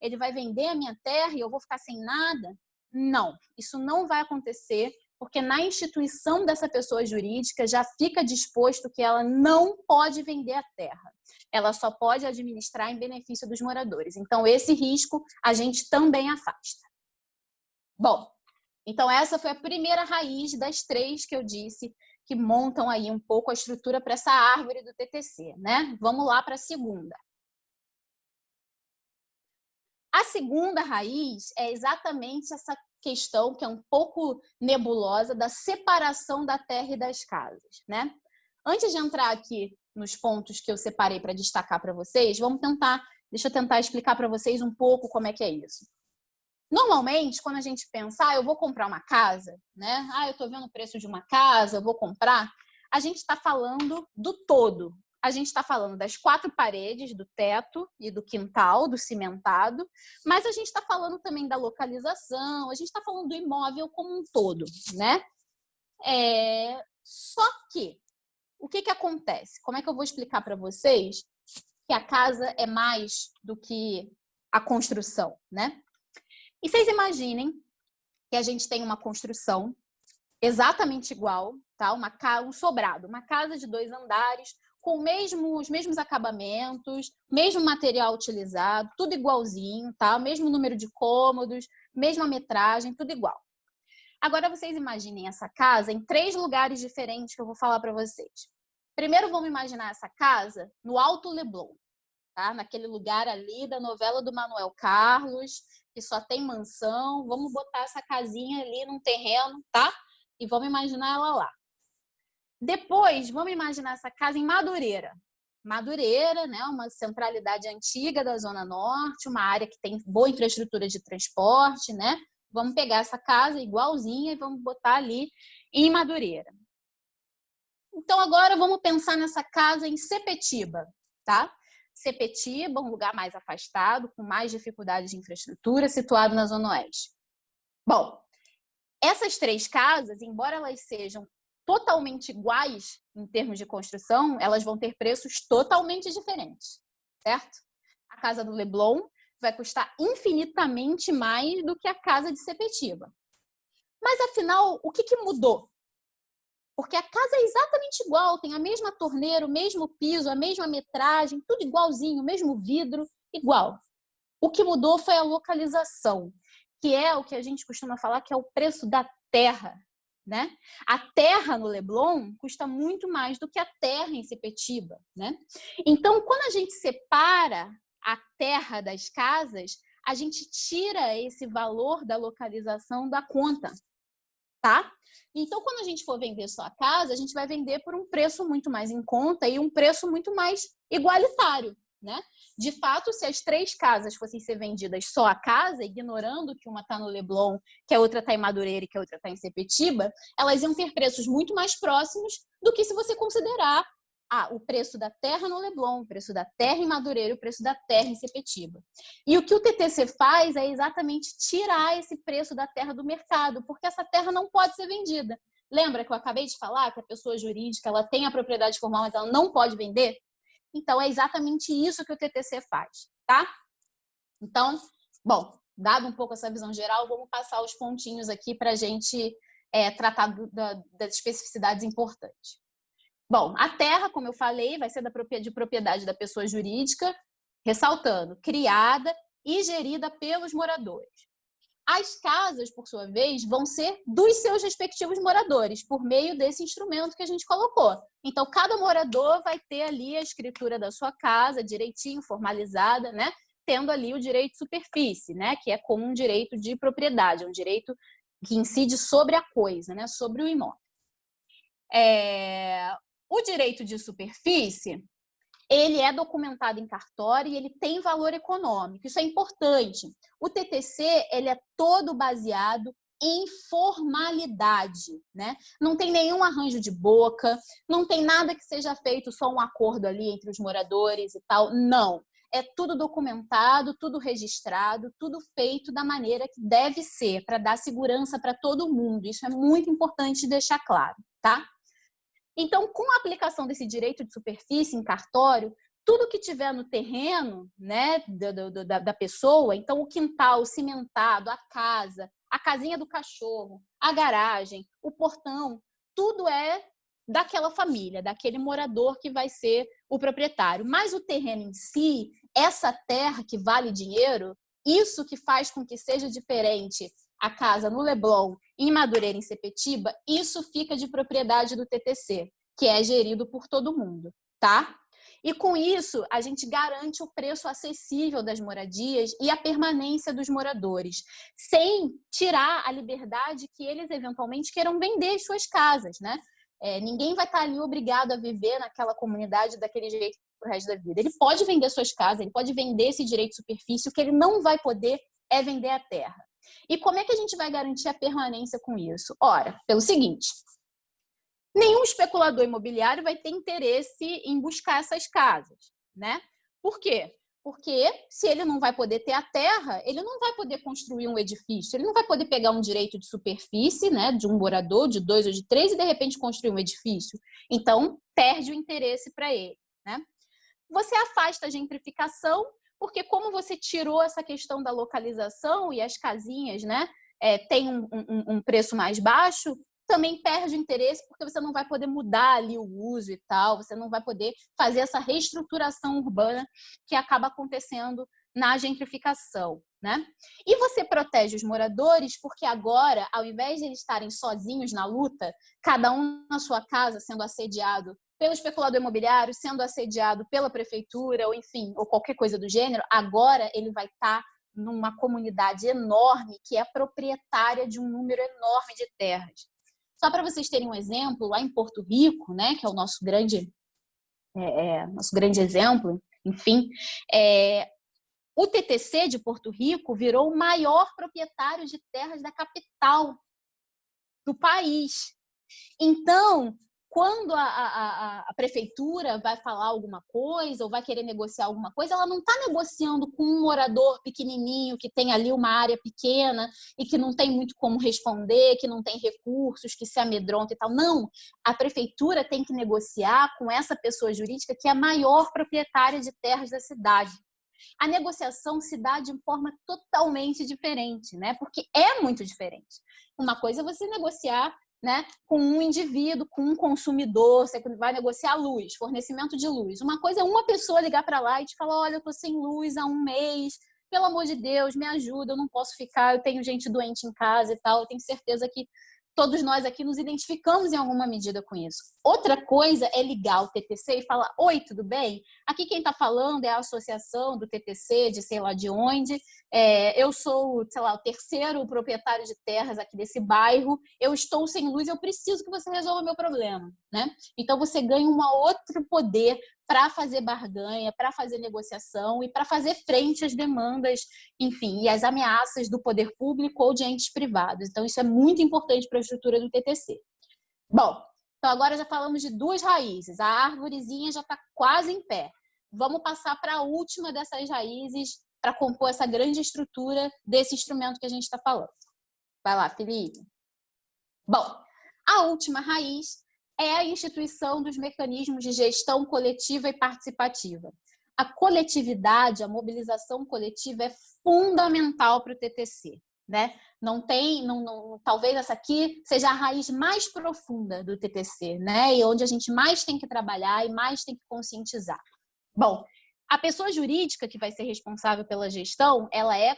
Ele vai vender a minha terra e eu vou ficar sem nada? Não, isso não vai acontecer porque na instituição dessa pessoa jurídica já fica disposto que ela não pode vender a terra. Ela só pode administrar em benefício dos moradores. Então, esse risco a gente também afasta. Bom, então essa foi a primeira raiz das três que eu disse que montam aí um pouco a estrutura para essa árvore do TTC, né? Vamos lá para a segunda. A segunda raiz é exatamente essa questão que é um pouco nebulosa da separação da terra e das casas, né? Antes de entrar aqui nos pontos que eu separei para destacar para vocês, vamos tentar, deixa eu tentar explicar para vocês um pouco como é que é isso. Normalmente, quando a gente pensa, ah, eu vou comprar uma casa, né? Ah, eu estou vendo o preço de uma casa, eu vou comprar. A gente está falando do todo. A gente está falando das quatro paredes, do teto e do quintal, do cimentado, mas a gente está falando também da localização, a gente está falando do imóvel como um todo, né? É... Só que, o que, que acontece? Como é que eu vou explicar para vocês que a casa é mais do que a construção, né? E vocês imaginem que a gente tem uma construção exatamente igual, tá? Uma um sobrado, uma casa de dois andares, com mesmo, os mesmos acabamentos, mesmo material utilizado, tudo igualzinho, tá? Mesmo número de cômodos, mesma metragem, tudo igual. Agora vocês imaginem essa casa em três lugares diferentes que eu vou falar para vocês. Primeiro vamos imaginar essa casa no Alto Leblon, tá? Naquele lugar ali da novela do Manuel Carlos, que só tem mansão, vamos botar essa casinha ali num terreno, tá? E vamos imaginar ela lá. Depois, vamos imaginar essa casa em Madureira. Madureira, né, uma centralidade antiga da Zona Norte, uma área que tem boa infraestrutura de transporte, né? Vamos pegar essa casa igualzinha e vamos botar ali em Madureira. Então, agora vamos pensar nessa casa em Sepetiba, tá? Sepetiba, um lugar mais afastado, com mais dificuldades de infraestrutura, situado na Zona Oeste. Bom, essas três casas, embora elas sejam totalmente iguais em termos de construção, elas vão ter preços totalmente diferentes, certo? A casa do Leblon vai custar infinitamente mais do que a casa de Sepetiba. Mas afinal, o que, que mudou? Porque a casa é exatamente igual, tem a mesma torneira, o mesmo piso, a mesma metragem, tudo igualzinho, o mesmo vidro, igual. O que mudou foi a localização, que é o que a gente costuma falar que é o preço da terra. Né? A terra no Leblon custa muito mais do que a terra em Sepetiba. Né? Então, quando a gente separa a terra das casas, a gente tira esse valor da localização da conta tá? Então, quando a gente for vender sua casa, a gente vai vender por um preço muito mais em conta e um preço muito mais igualitário, né? De fato, se as três casas fossem ser vendidas só a casa, ignorando que uma está no Leblon, que a outra está em Madureira e que a outra está em Sepetiba, elas iam ter preços muito mais próximos do que se você considerar ah, o preço da terra no Leblon, o preço da terra em Madureira, o preço da terra em Sepetiba. E o que o TTC faz é exatamente tirar esse preço da terra do mercado, porque essa terra não pode ser vendida. Lembra que eu acabei de falar que a pessoa jurídica ela tem a propriedade formal, mas ela não pode vender? Então, é exatamente isso que o TTC faz, tá? Então, bom, dado um pouco essa visão geral, vamos passar os pontinhos aqui para a gente é, tratar do, da, das especificidades importantes. Bom, a terra, como eu falei, vai ser de propriedade da pessoa jurídica, ressaltando, criada e gerida pelos moradores. As casas, por sua vez, vão ser dos seus respectivos moradores, por meio desse instrumento que a gente colocou. Então, cada morador vai ter ali a escritura da sua casa, direitinho, formalizada, né? Tendo ali o direito de superfície, né? Que é como um direito de propriedade, um direito que incide sobre a coisa, né? Sobre o imóvel. É... O direito de superfície, ele é documentado em cartório e ele tem valor econômico. Isso é importante. O TTC, ele é todo baseado em formalidade, né? Não tem nenhum arranjo de boca, não tem nada que seja feito só um acordo ali entre os moradores e tal. Não. É tudo documentado, tudo registrado, tudo feito da maneira que deve ser, para dar segurança para todo mundo. Isso é muito importante deixar claro, tá? Então, com a aplicação desse direito de superfície em cartório, tudo que tiver no terreno né, da, da, da pessoa, então o quintal cimentado, a casa, a casinha do cachorro, a garagem, o portão, tudo é daquela família, daquele morador que vai ser o proprietário. Mas o terreno em si, essa terra que vale dinheiro, isso que faz com que seja diferente a casa no Leblon, em Madureira, em Sepetiba, isso fica de propriedade do TTC, que é gerido por todo mundo, tá? E com isso, a gente garante o preço acessível das moradias e a permanência dos moradores, sem tirar a liberdade que eles eventualmente queiram vender as suas casas, né? É, ninguém vai estar ali obrigado a viver naquela comunidade daquele jeito pro resto da vida. Ele pode vender suas casas, ele pode vender esse direito de superfície, o que ele não vai poder é vender a terra. E como é que a gente vai garantir a permanência com isso? Ora, pelo seguinte, nenhum especulador imobiliário vai ter interesse em buscar essas casas, né? Por quê? Porque se ele não vai poder ter a terra, ele não vai poder construir um edifício, ele não vai poder pegar um direito de superfície, né, de um morador, de dois ou de três, e de repente construir um edifício. Então, perde o interesse para ele, né? Você afasta a gentrificação, porque como você tirou essa questão da localização e as casinhas, né, é, tem um, um, um preço mais baixo, também perde interesse porque você não vai poder mudar ali o uso e tal, você não vai poder fazer essa reestruturação urbana que acaba acontecendo na gentrificação, né? E você protege os moradores porque agora, ao invés de eles estarem sozinhos na luta, cada um na sua casa sendo assediado pelo especulador imobiliário, sendo assediado pela prefeitura, ou enfim, ou qualquer coisa do gênero, agora ele vai estar numa comunidade enorme que é proprietária de um número enorme de terras. Só para vocês terem um exemplo, lá em Porto Rico, né, que é o nosso grande, é, é, nosso grande exemplo, enfim, é, o TTC de Porto Rico virou o maior proprietário de terras da capital do país. Então, quando a, a, a, prefeitura vai falar alguma coisa ou vai querer negociar alguma coisa, ela não está negociando com um morador pequenininho que tem ali uma área pequena e que não tem muito como responder, que não tem recursos, que se amedronta e tal. Não, a prefeitura tem que negociar com essa pessoa jurídica que é a maior proprietária de terras da cidade. A negociação se dá de forma totalmente diferente, né? Porque é muito diferente. Uma coisa é você negociar né, com um indivíduo, com um consumidor, você vai negociar luz, fornecimento de luz. Uma coisa é uma pessoa ligar para lá e te falar, olha, eu estou sem luz há um mês, pelo amor de Deus, me ajuda, eu não posso ficar, eu tenho gente doente em casa e tal, eu tenho certeza que todos nós aqui nos identificamos em alguma medida com isso. Outra coisa é ligar o TTC e falar, oi, tudo bem? Aqui quem está falando é a associação do TTC, de sei lá de onde, é, eu sou, sei lá, o terceiro proprietário de terras aqui desse bairro, eu estou sem luz, eu preciso que você resolva meu problema, né? Então você ganha um outro poder para fazer barganha, para fazer negociação e para fazer frente às demandas, enfim, e às ameaças do poder público ou de entes privados. Então, isso é muito importante para a estrutura do TTC. Bom, então agora já falamos de duas raízes. A árvorezinha já está quase em pé. Vamos passar para a última dessas raízes para compor essa grande estrutura desse instrumento que a gente está falando. Vai lá, Felipe. Bom, a última raiz é a instituição dos mecanismos de gestão coletiva e participativa. A coletividade, a mobilização coletiva é fundamental para o TTC. Né? Não tem, não, não, talvez essa aqui seja a raiz mais profunda do TTC, né? E onde a gente mais tem que trabalhar e mais tem que conscientizar. Bom, a pessoa jurídica que vai ser responsável pela gestão, ela é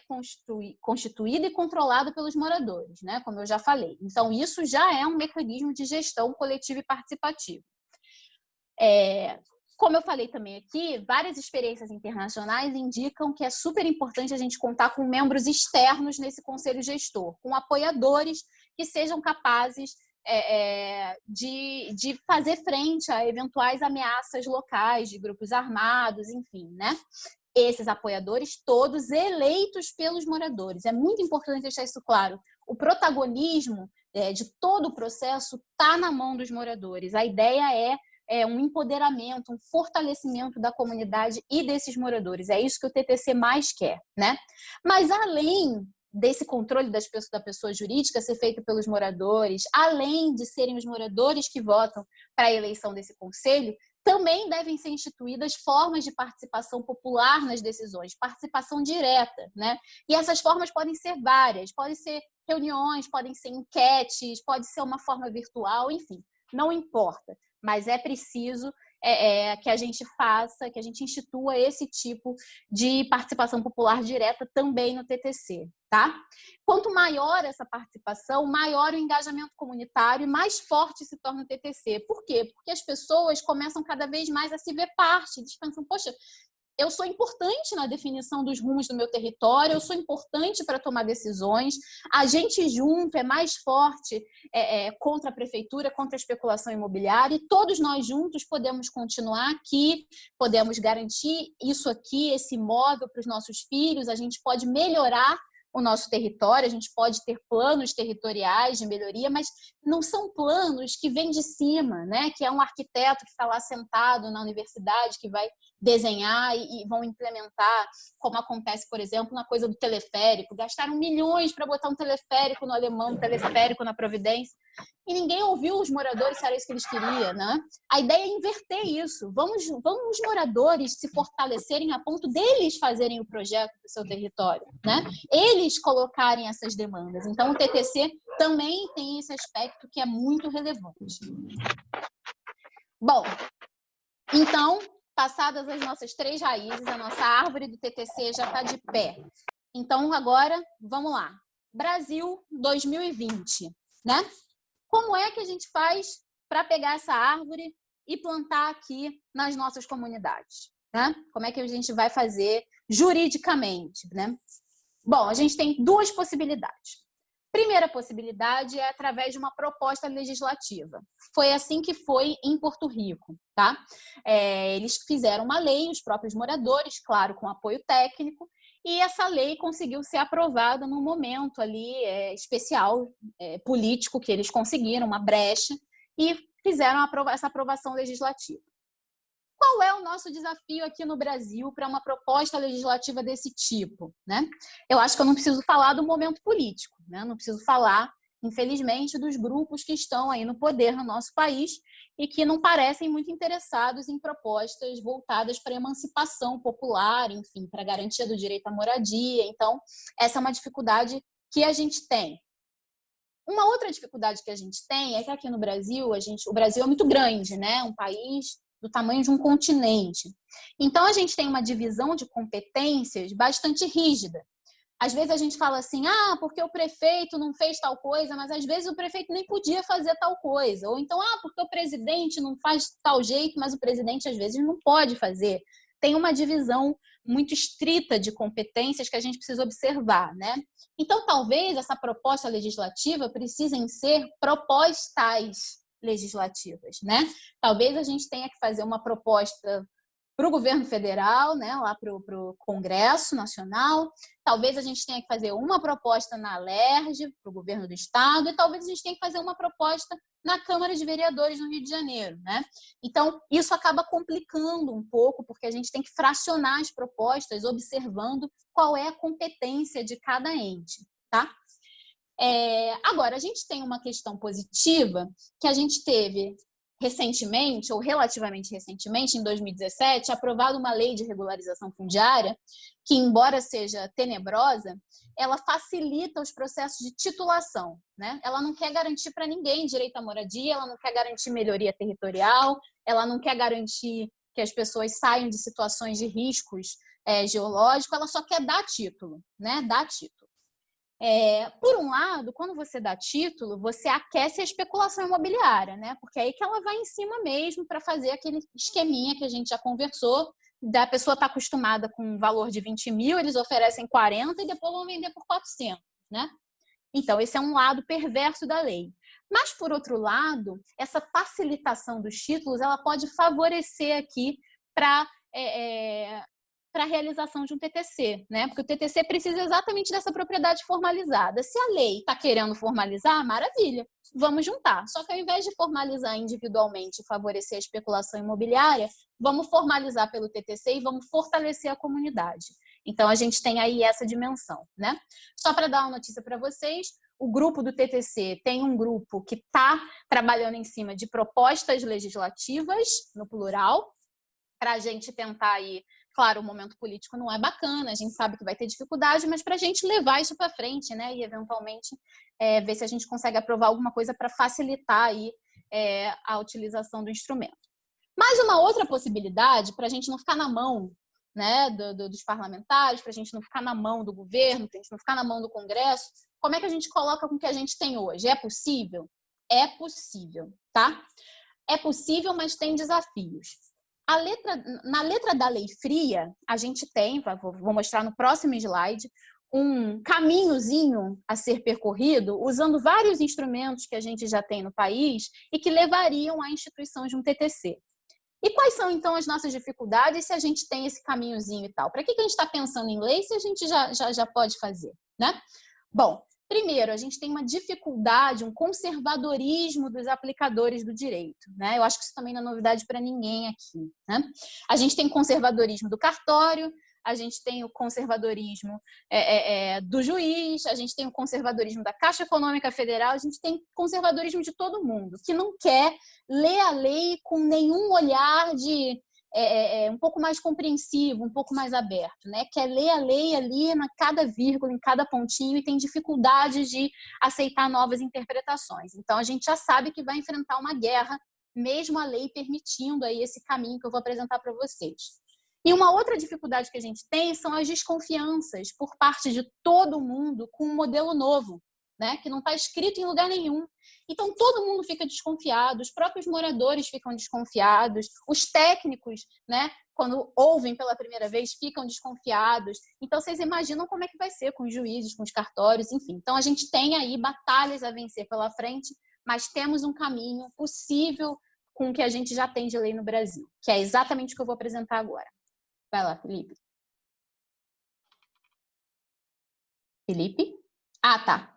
constituída e controlada pelos moradores, né? Como eu já falei. Então, isso já é um mecanismo de gestão coletiva e participativa. É, como eu falei também aqui, várias experiências internacionais indicam que é super importante a gente contar com membros externos nesse conselho gestor, com apoiadores que sejam capazes é, é, de, de fazer frente a eventuais ameaças locais de grupos armados, enfim, né? Esses apoiadores todos eleitos pelos moradores. É muito importante deixar isso claro. O protagonismo é, de todo o processo está na mão dos moradores. A ideia é, é um empoderamento, um fortalecimento da comunidade e desses moradores. É isso que o TTC mais quer, né? Mas além desse controle das pessoas, da pessoa jurídica ser feito pelos moradores, além de serem os moradores que votam para a eleição desse conselho, também devem ser instituídas formas de participação popular nas decisões, participação direta, né? E essas formas podem ser várias, podem ser reuniões, podem ser enquetes, pode ser uma forma virtual, enfim, não importa, mas é preciso é, é, que a gente faça, que a gente institua esse tipo de participação popular direta também no TTC, tá? Quanto maior essa participação, maior o engajamento comunitário e mais forte se torna o TTC. Por quê? Porque as pessoas começam cada vez mais a se ver parte, eles pensam, poxa, eu sou importante na definição dos rumos do meu território, eu sou importante para tomar decisões. A gente junto é mais forte é, é, contra a prefeitura, contra a especulação imobiliária, e todos nós juntos podemos continuar aqui, podemos garantir isso aqui, esse imóvel para os nossos filhos, a gente pode melhorar o nosso território, a gente pode ter planos territoriais de melhoria, mas não são planos que vêm de cima, né? que é um arquiteto que está lá sentado na universidade, que vai desenhar e, vão implementar, como acontece, por exemplo, na coisa do teleférico. Gastaram milhões para botar um teleférico no alemão, um teleférico na Providência, e ninguém ouviu os moradores se era isso que eles queriam. Né? A ideia é inverter isso. Vamos, vamos os moradores se fortalecerem a ponto deles fazerem o projeto do seu território. Né? Eles colocarem essas demandas. Então, o TTC também tem esse aspecto que é muito relevante. Bom, então, passadas as nossas três raízes, a nossa árvore do TTC já está de pé. Então, agora, vamos lá. Brasil 2020, né? Como é que a gente faz para pegar essa árvore e plantar aqui nas nossas comunidades? Né? Como é que a gente vai fazer juridicamente, né? Bom, a gente tem duas possibilidades. Primeira possibilidade é através de uma proposta legislativa. Foi assim que foi em Porto Rico, tá? É, eles fizeram uma lei, os próprios moradores, claro, com apoio técnico, e essa lei conseguiu ser aprovada num momento ali é, especial, é, político, que eles conseguiram, uma brecha, e fizeram essa aprovação legislativa qual é o nosso desafio aqui no Brasil para uma proposta legislativa desse tipo? Né? Eu acho que eu não preciso falar do momento político, né? não preciso falar, infelizmente, dos grupos que estão aí no poder no nosso país e que não parecem muito interessados em propostas voltadas para a emancipação popular, enfim, para a garantia do direito à moradia. Então, essa é uma dificuldade que a gente tem. Uma outra dificuldade que a gente tem é que aqui no Brasil, a gente, o Brasil é muito grande, né? Um país do tamanho de um continente. Então, a gente tem uma divisão de competências bastante rígida. Às vezes a gente fala assim, ah, porque o prefeito não fez tal coisa, mas às vezes o prefeito nem podia fazer tal coisa. Ou então, ah, porque o presidente não faz tal jeito, mas o presidente às vezes não pode fazer. Tem uma divisão muito estrita de competências que a gente precisa observar, né? Então, talvez essa proposta legislativa precisem ser propostas legislativas, né? Talvez a gente tenha que fazer uma proposta para o governo federal, né, lá para o Congresso Nacional, talvez a gente tenha que fazer uma proposta na LERJ, para o governo do Estado, e talvez a gente tenha que fazer uma proposta na Câmara de Vereadores no Rio de Janeiro. Né? Então, isso acaba complicando um pouco, porque a gente tem que fracionar as propostas, observando qual é a competência de cada ente. Tá? É, agora, a gente tem uma questão positiva que a gente teve recentemente, ou relativamente recentemente, em 2017, aprovado uma lei de regularização fundiária que, embora seja tenebrosa, ela facilita os processos de titulação. Né? Ela não quer garantir para ninguém direito à moradia, ela não quer garantir melhoria territorial, ela não quer garantir que as pessoas saiam de situações de riscos é, geológicos, ela só quer dar título, né? dar título. É, por um lado, quando você dá título, você aquece a especulação imobiliária, né? Porque é aí que ela vai em cima mesmo para fazer aquele esqueminha que a gente já conversou, da pessoa estar tá acostumada com um valor de 20 mil, eles oferecem 40 e depois vão vender por 400, né? Então, esse é um lado perverso da lei. Mas, por outro lado, essa facilitação dos títulos, ela pode favorecer aqui para é, é, para a realização de um TTC, né? Porque o TTC precisa exatamente dessa propriedade formalizada. Se a lei está querendo formalizar, maravilha, vamos juntar. Só que ao invés de formalizar individualmente e favorecer a especulação imobiliária, vamos formalizar pelo TTC e vamos fortalecer a comunidade. Então, a gente tem aí essa dimensão, né? Só para dar uma notícia para vocês, o grupo do TTC tem um grupo que está trabalhando em cima de propostas legislativas, no plural, para a gente tentar aí, claro, o momento político não é bacana, a gente sabe que vai ter dificuldade, mas para a gente levar isso para frente, né, e eventualmente é, ver se a gente consegue aprovar alguma coisa para facilitar aí é, a utilização do instrumento. Mais uma outra possibilidade, para a gente não ficar na mão né, do, do, dos parlamentares, para a gente não ficar na mão do governo, para a gente não ficar na mão do Congresso, como é que a gente coloca com o que a gente tem hoje? É possível? É possível, tá? É possível, mas tem desafios. Letra, na letra da lei fria, a gente tem, vou mostrar no próximo slide, um caminhozinho a ser percorrido usando vários instrumentos que a gente já tem no país e que levariam à instituição de um TTC. E quais são, então, as nossas dificuldades se a gente tem esse caminhozinho e tal? Para que, que a gente está pensando em lei se a gente já, já, já pode fazer, né? Bom, primeiro, a gente tem uma dificuldade, um conservadorismo dos aplicadores do direito, né? Eu acho que isso também não é novidade para ninguém aqui, né? A gente tem conservadorismo do cartório, a gente tem o conservadorismo é, é, é, do juiz, a gente tem o conservadorismo da Caixa Econômica Federal, a gente tem conservadorismo de todo mundo, que não quer ler a lei com nenhum olhar de é, é, é, um pouco mais compreensivo, um pouco mais aberto, né? Quer ler a lei ali na cada vírgula, em cada pontinho e tem dificuldade de aceitar novas interpretações. Então a gente já sabe que vai enfrentar uma guerra, mesmo a lei permitindo aí esse caminho que eu vou apresentar para vocês. E uma outra dificuldade que a gente tem são as desconfianças por parte de todo mundo com um modelo novo, né? que não está escrito em lugar nenhum. Então, todo mundo fica desconfiado, os próprios moradores ficam desconfiados, os técnicos, né, quando ouvem pela primeira vez, ficam desconfiados. Então, vocês imaginam como é que vai ser com os juízes, com os cartórios, enfim. Então, a gente tem aí batalhas a vencer pela frente, mas temos um caminho possível com o que a gente já tem de lei no Brasil, que é exatamente o que eu vou apresentar agora. Vai lá, Felipe. Felipe? Ah, tá.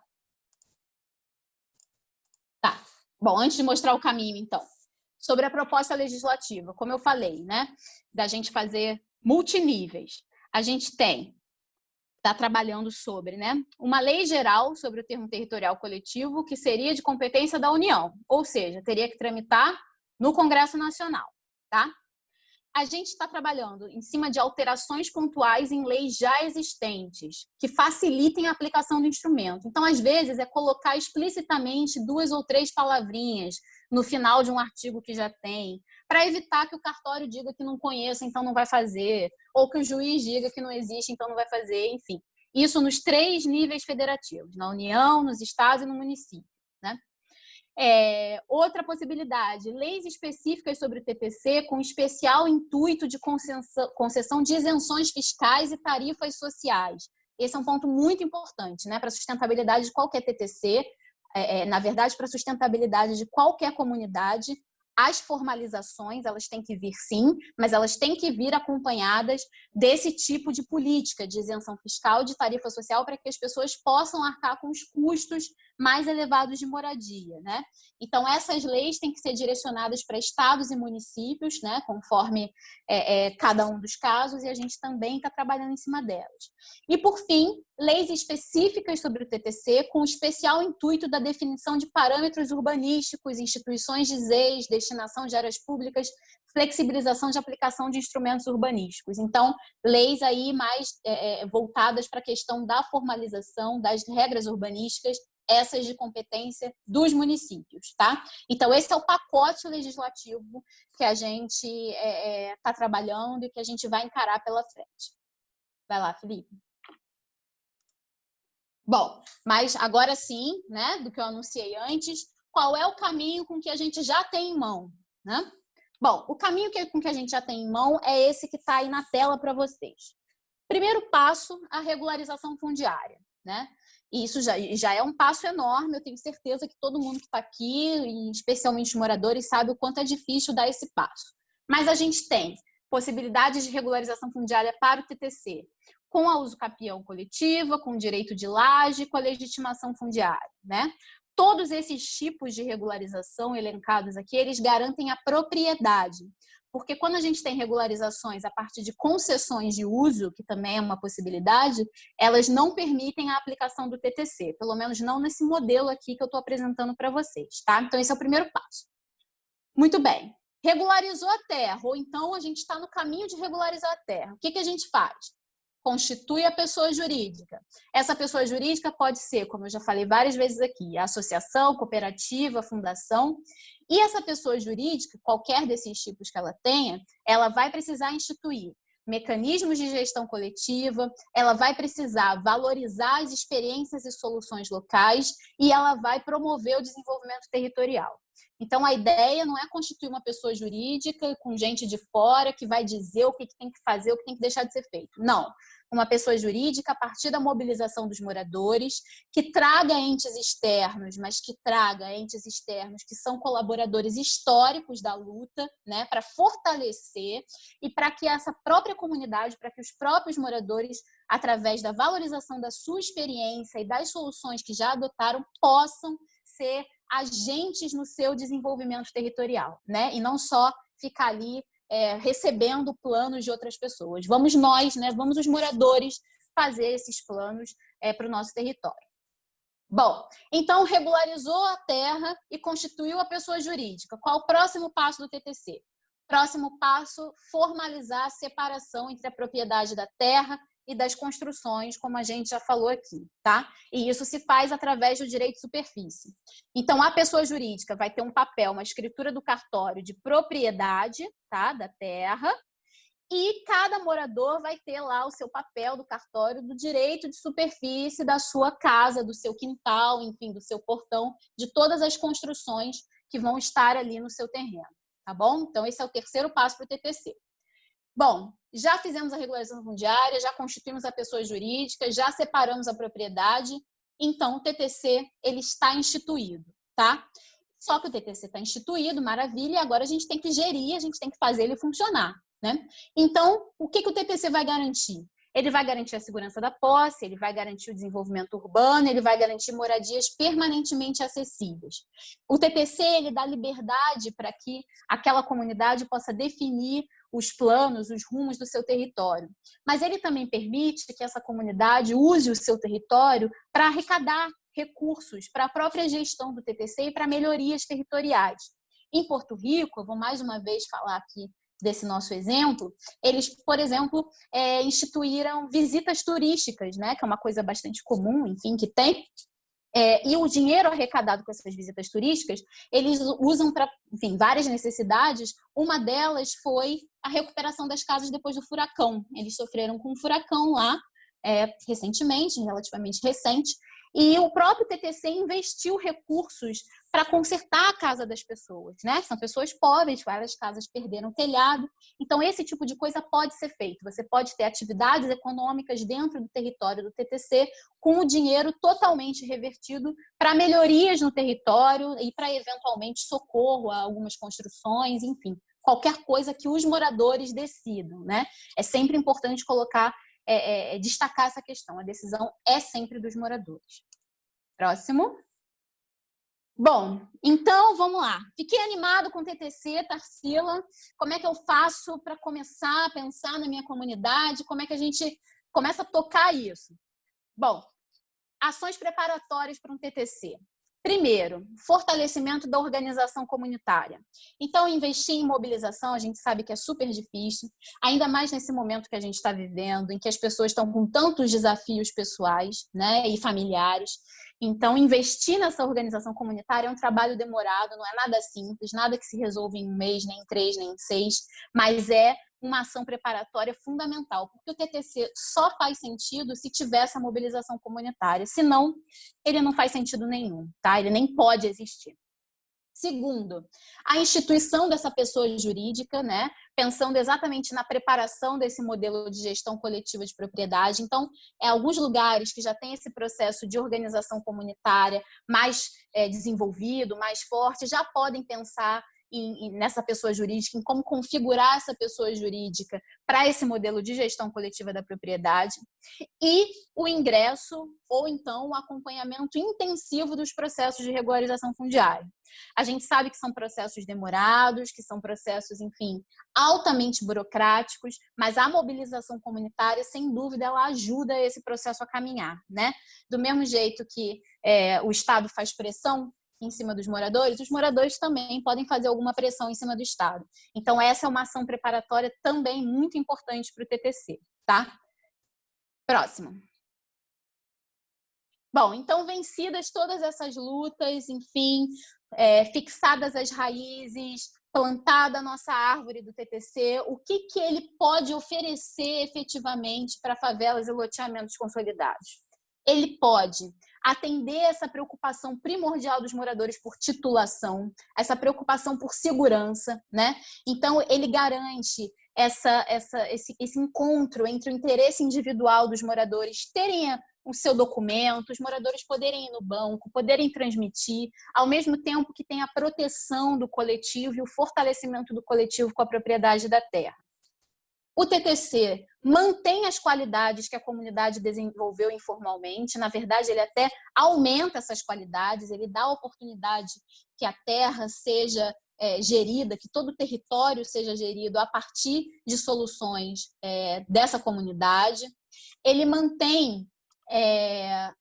Tá. Bom, antes de mostrar o caminho, então. Sobre a proposta legislativa, como eu falei, né? Da gente fazer multiníveis. A gente tem, está trabalhando sobre, né? Uma lei geral sobre o termo territorial coletivo que seria de competência da União. Ou seja, teria que tramitar no Congresso Nacional, tá? A gente está trabalhando em cima de alterações pontuais em leis já existentes, que facilitem a aplicação do instrumento. Então, às vezes, é colocar explicitamente duas ou três palavrinhas no final de um artigo que já tem, para evitar que o cartório diga que não conheça, então não vai fazer, ou que o juiz diga que não existe, então não vai fazer, enfim. Isso nos três níveis federativos, na União, nos estados e no município. É, outra possibilidade, leis específicas sobre o TPC com especial intuito de concessão, concessão de isenções fiscais e tarifas sociais. Esse é um ponto muito importante né, para a sustentabilidade de qualquer TTC, é, é, na verdade, para a sustentabilidade de qualquer comunidade, as formalizações, elas têm que vir sim, mas elas têm que vir acompanhadas desse tipo de política de isenção fiscal, de tarifa social, para que as pessoas possam arcar com os custos mais elevados de moradia, né? Então, essas leis têm que ser direcionadas para estados e municípios, né? Conforme é, é, cada um dos casos, e a gente também está trabalhando em cima delas. E, por fim, leis específicas sobre o TTC, com especial intuito da definição de parâmetros urbanísticos, instituições de ZEIS, destinação de áreas públicas, flexibilização de aplicação de instrumentos urbanísticos. Então, leis aí mais é, é voltadas para a questão da formalização das regras urbanísticas essas de competência dos municípios, tá? Então, esse é o pacote legislativo que a gente está é, é, tá trabalhando e que a gente vai encarar pela frente. Vai lá, Felipe. Bom, mas agora sim, né, do que eu anunciei antes, qual é o caminho com que a gente já tem em mão, né? Bom, o caminho que, com que a gente já tem em mão é esse que está aí na tela para vocês. Primeiro passo, a regularização fundiária, né? E isso já, já é um passo enorme, eu tenho certeza que todo mundo que está aqui, especialmente os moradores, sabe o quanto é difícil dar esse passo. Mas a gente tem possibilidades de regularização fundiária para o TTC, com a uso capião coletiva, com direito de laje, com a legitimação fundiária, né? Todos esses tipos de regularização elencados aqui, eles garantem a propriedade. Porque quando a gente tem regularizações a partir de concessões de uso, que também é uma possibilidade, elas não permitem a aplicação do TTC, pelo menos não nesse modelo aqui que eu estou apresentando para vocês, tá? Então, esse é o primeiro passo. Muito bem. Regularizou a terra, ou então a gente está no caminho de regularizar a terra. O que, que a gente faz? Constitui a pessoa jurídica. Essa pessoa jurídica pode ser, como eu já falei várias vezes aqui, associação, cooperativa, fundação. E essa pessoa jurídica, qualquer desses tipos que ela tenha, ela vai precisar instituir mecanismos de gestão coletiva, ela vai precisar valorizar as experiências e soluções locais e ela vai promover o desenvolvimento territorial. Então, a ideia não é constituir uma pessoa jurídica com gente de fora que vai dizer o que tem que fazer, o que tem que deixar de ser feito. Não. Uma pessoa jurídica a partir da mobilização dos moradores, que traga entes externos, mas que traga entes externos que são colaboradores históricos da luta, né, para fortalecer e para que essa própria comunidade, para que os próprios moradores, através da valorização da sua experiência e das soluções que já adotaram, possam ser agentes no seu desenvolvimento territorial, né? E não só ficar ali é, recebendo planos de outras pessoas. Vamos nós, né? Vamos os moradores fazer esses planos é, para o nosso território. Bom, então regularizou a terra e constituiu a pessoa jurídica. Qual o próximo passo do TTC? Próximo passo, formalizar a separação entre a propriedade da terra e das construções, como a gente já falou aqui, tá? E isso se faz através do direito de superfície. Então, a pessoa jurídica vai ter um papel, uma escritura do cartório de propriedade, tá? Da terra, e cada morador vai ter lá o seu papel do cartório do direito de superfície da sua casa, do seu quintal, enfim, do seu portão, de todas as construções que vão estar ali no seu terreno, tá bom? Então, esse é o terceiro passo para o TTC. Bom, já fizemos a regularização fundiária, já constituímos a pessoa jurídica, já separamos a propriedade, então o TTC ele está instituído, tá? Só que o TTC está instituído, maravilha, e agora a gente tem que gerir, a gente tem que fazer ele funcionar, né? Então, o que, que o TTC vai garantir? Ele vai garantir a segurança da posse, ele vai garantir o desenvolvimento urbano, ele vai garantir moradias permanentemente acessíveis. O TTC ele dá liberdade para que aquela comunidade possa definir os planos, os rumos do seu território. Mas ele também permite que essa comunidade use o seu território para arrecadar recursos para a própria gestão do TTC e para melhorias territoriais. Em Porto Rico, eu vou mais uma vez falar aqui desse nosso exemplo, eles, por exemplo, é, instituíram visitas turísticas, né, que é uma coisa bastante comum, enfim, que tem, é, e o dinheiro arrecadado com essas visitas turísticas, eles usam para, várias necessidades. Uma delas foi a recuperação das casas depois do furacão. Eles sofreram com um furacão lá, é, recentemente, relativamente recente, e o próprio TTC investiu recursos para consertar a casa das pessoas, né? São pessoas pobres, várias casas perderam telhado. Então, esse tipo de coisa pode ser feito. Você pode ter atividades econômicas dentro do território do TTC com o dinheiro totalmente revertido para melhorias no território e para, eventualmente, socorro a algumas construções, enfim, qualquer coisa que os moradores decidam, né? É sempre importante colocar é, é, é, destacar essa questão. A decisão é sempre dos moradores. Próximo. Bom, então vamos lá. Fiquei animado com o TTC, Tarsila. Como é que eu faço para começar a pensar na minha comunidade? Como é que a gente começa a tocar isso? Bom, ações preparatórias para um TTC. Primeiro, fortalecimento da organização comunitária. Então, investir em mobilização, a gente sabe que é super difícil, ainda mais nesse momento que a gente está vivendo, em que as pessoas estão com tantos desafios pessoais né, e familiares. Então, investir nessa organização comunitária é um trabalho demorado, não é nada simples, nada que se resolve em um mês, nem em três, nem em seis, mas é uma ação preparatória fundamental, porque o TTC só faz sentido se tiver essa mobilização comunitária, senão ele não faz sentido nenhum, tá? Ele nem pode existir. Segundo, a instituição dessa pessoa jurídica, né? Pensando exatamente na preparação desse modelo de gestão coletiva de propriedade. Então, é alguns lugares que já tem esse processo de organização comunitária mais é, desenvolvido, mais forte, já podem pensar em, nessa pessoa jurídica, em como configurar essa pessoa jurídica para esse modelo de gestão coletiva da propriedade, e o ingresso ou então o acompanhamento intensivo dos processos de regularização fundiária. A gente sabe que são processos demorados, que são processos, enfim, altamente burocráticos, mas a mobilização comunitária, sem dúvida, ela ajuda esse processo a caminhar, né? Do mesmo jeito que é, o Estado faz pressão em cima dos moradores, os moradores também podem fazer alguma pressão em cima do Estado. Então, essa é uma ação preparatória também muito importante para o TTC, tá? Próximo. Bom, então, vencidas todas essas lutas, enfim, é, fixadas as raízes, plantada a nossa árvore do TTC, o que, que ele pode oferecer efetivamente para favelas e loteamentos consolidados? Ele pode atender essa preocupação primordial dos moradores por titulação, essa preocupação por segurança, né? Então, ele garante essa, essa, esse, esse encontro entre o interesse individual dos moradores terem o seu documento, os moradores poderem ir no banco, poderem transmitir, ao mesmo tempo que tem a proteção do coletivo e o fortalecimento do coletivo com a propriedade da terra. O TTC mantém as qualidades que a comunidade desenvolveu informalmente, na verdade, ele até aumenta essas qualidades, ele dá a oportunidade que a terra seja é, gerida, que todo o território seja gerido a partir de soluções é, dessa comunidade. Ele mantém é,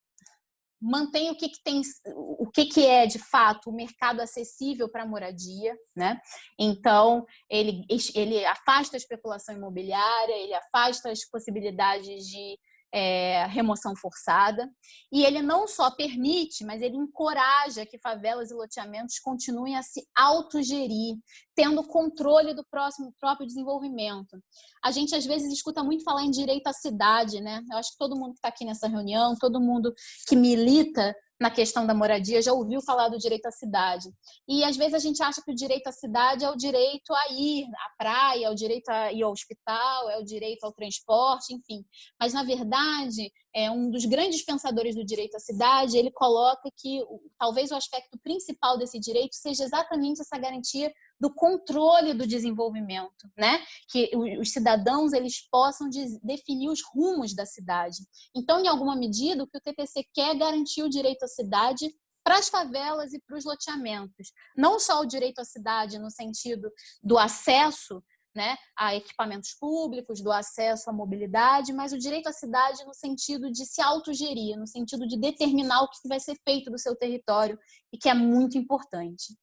mantém o que, que tem, o que, que é de fato o mercado acessível para moradia, né? Então ele, ele afasta a especulação imobiliária, ele afasta as possibilidades de é, remoção forçada. E ele não só permite, mas ele encoraja que favelas e loteamentos continuem a se autogerir, tendo controle do próximo, próprio desenvolvimento. A gente, às vezes, escuta muito falar em direito à cidade, né? Eu acho que todo mundo que está aqui nessa reunião, todo mundo que milita na questão da moradia já ouviu falar do direito à cidade. E às vezes a gente acha que o direito à cidade é o direito a ir à praia, é o direito a ir ao hospital, é o direito ao transporte, enfim. Mas na verdade, é um dos grandes pensadores do direito à cidade, ele coloca que talvez o aspecto principal desse direito seja exatamente essa garantia do controle do desenvolvimento, né? Que os cidadãos eles possam definir os rumos da cidade. Então, em alguma medida, o que o TTC quer é garantir o direito à cidade para as favelas e para os loteamentos. Não só o direito à cidade no sentido do acesso né, a equipamentos públicos, do acesso à mobilidade, mas o direito à cidade no sentido de se autogerir, no sentido de determinar o que vai ser feito do seu território e que é muito importante.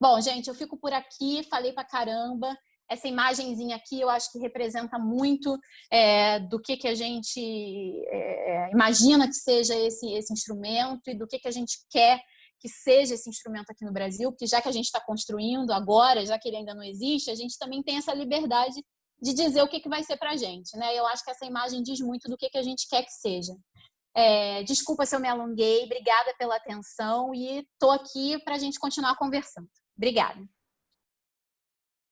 Bom, gente, eu fico por aqui, falei pra caramba. Essa imagenzinha aqui eu acho que representa muito é, do que, que a gente é, imagina que seja esse, esse instrumento e do que, que a gente quer que seja esse instrumento aqui no Brasil, porque já que a gente está construindo agora, já que ele ainda não existe, a gente também tem essa liberdade de dizer o que, que vai ser para a gente. Né? Eu acho que essa imagem diz muito do que, que a gente quer que seja. É, desculpa se eu me alonguei, obrigada pela atenção e estou aqui para a gente continuar conversando. Obrigada.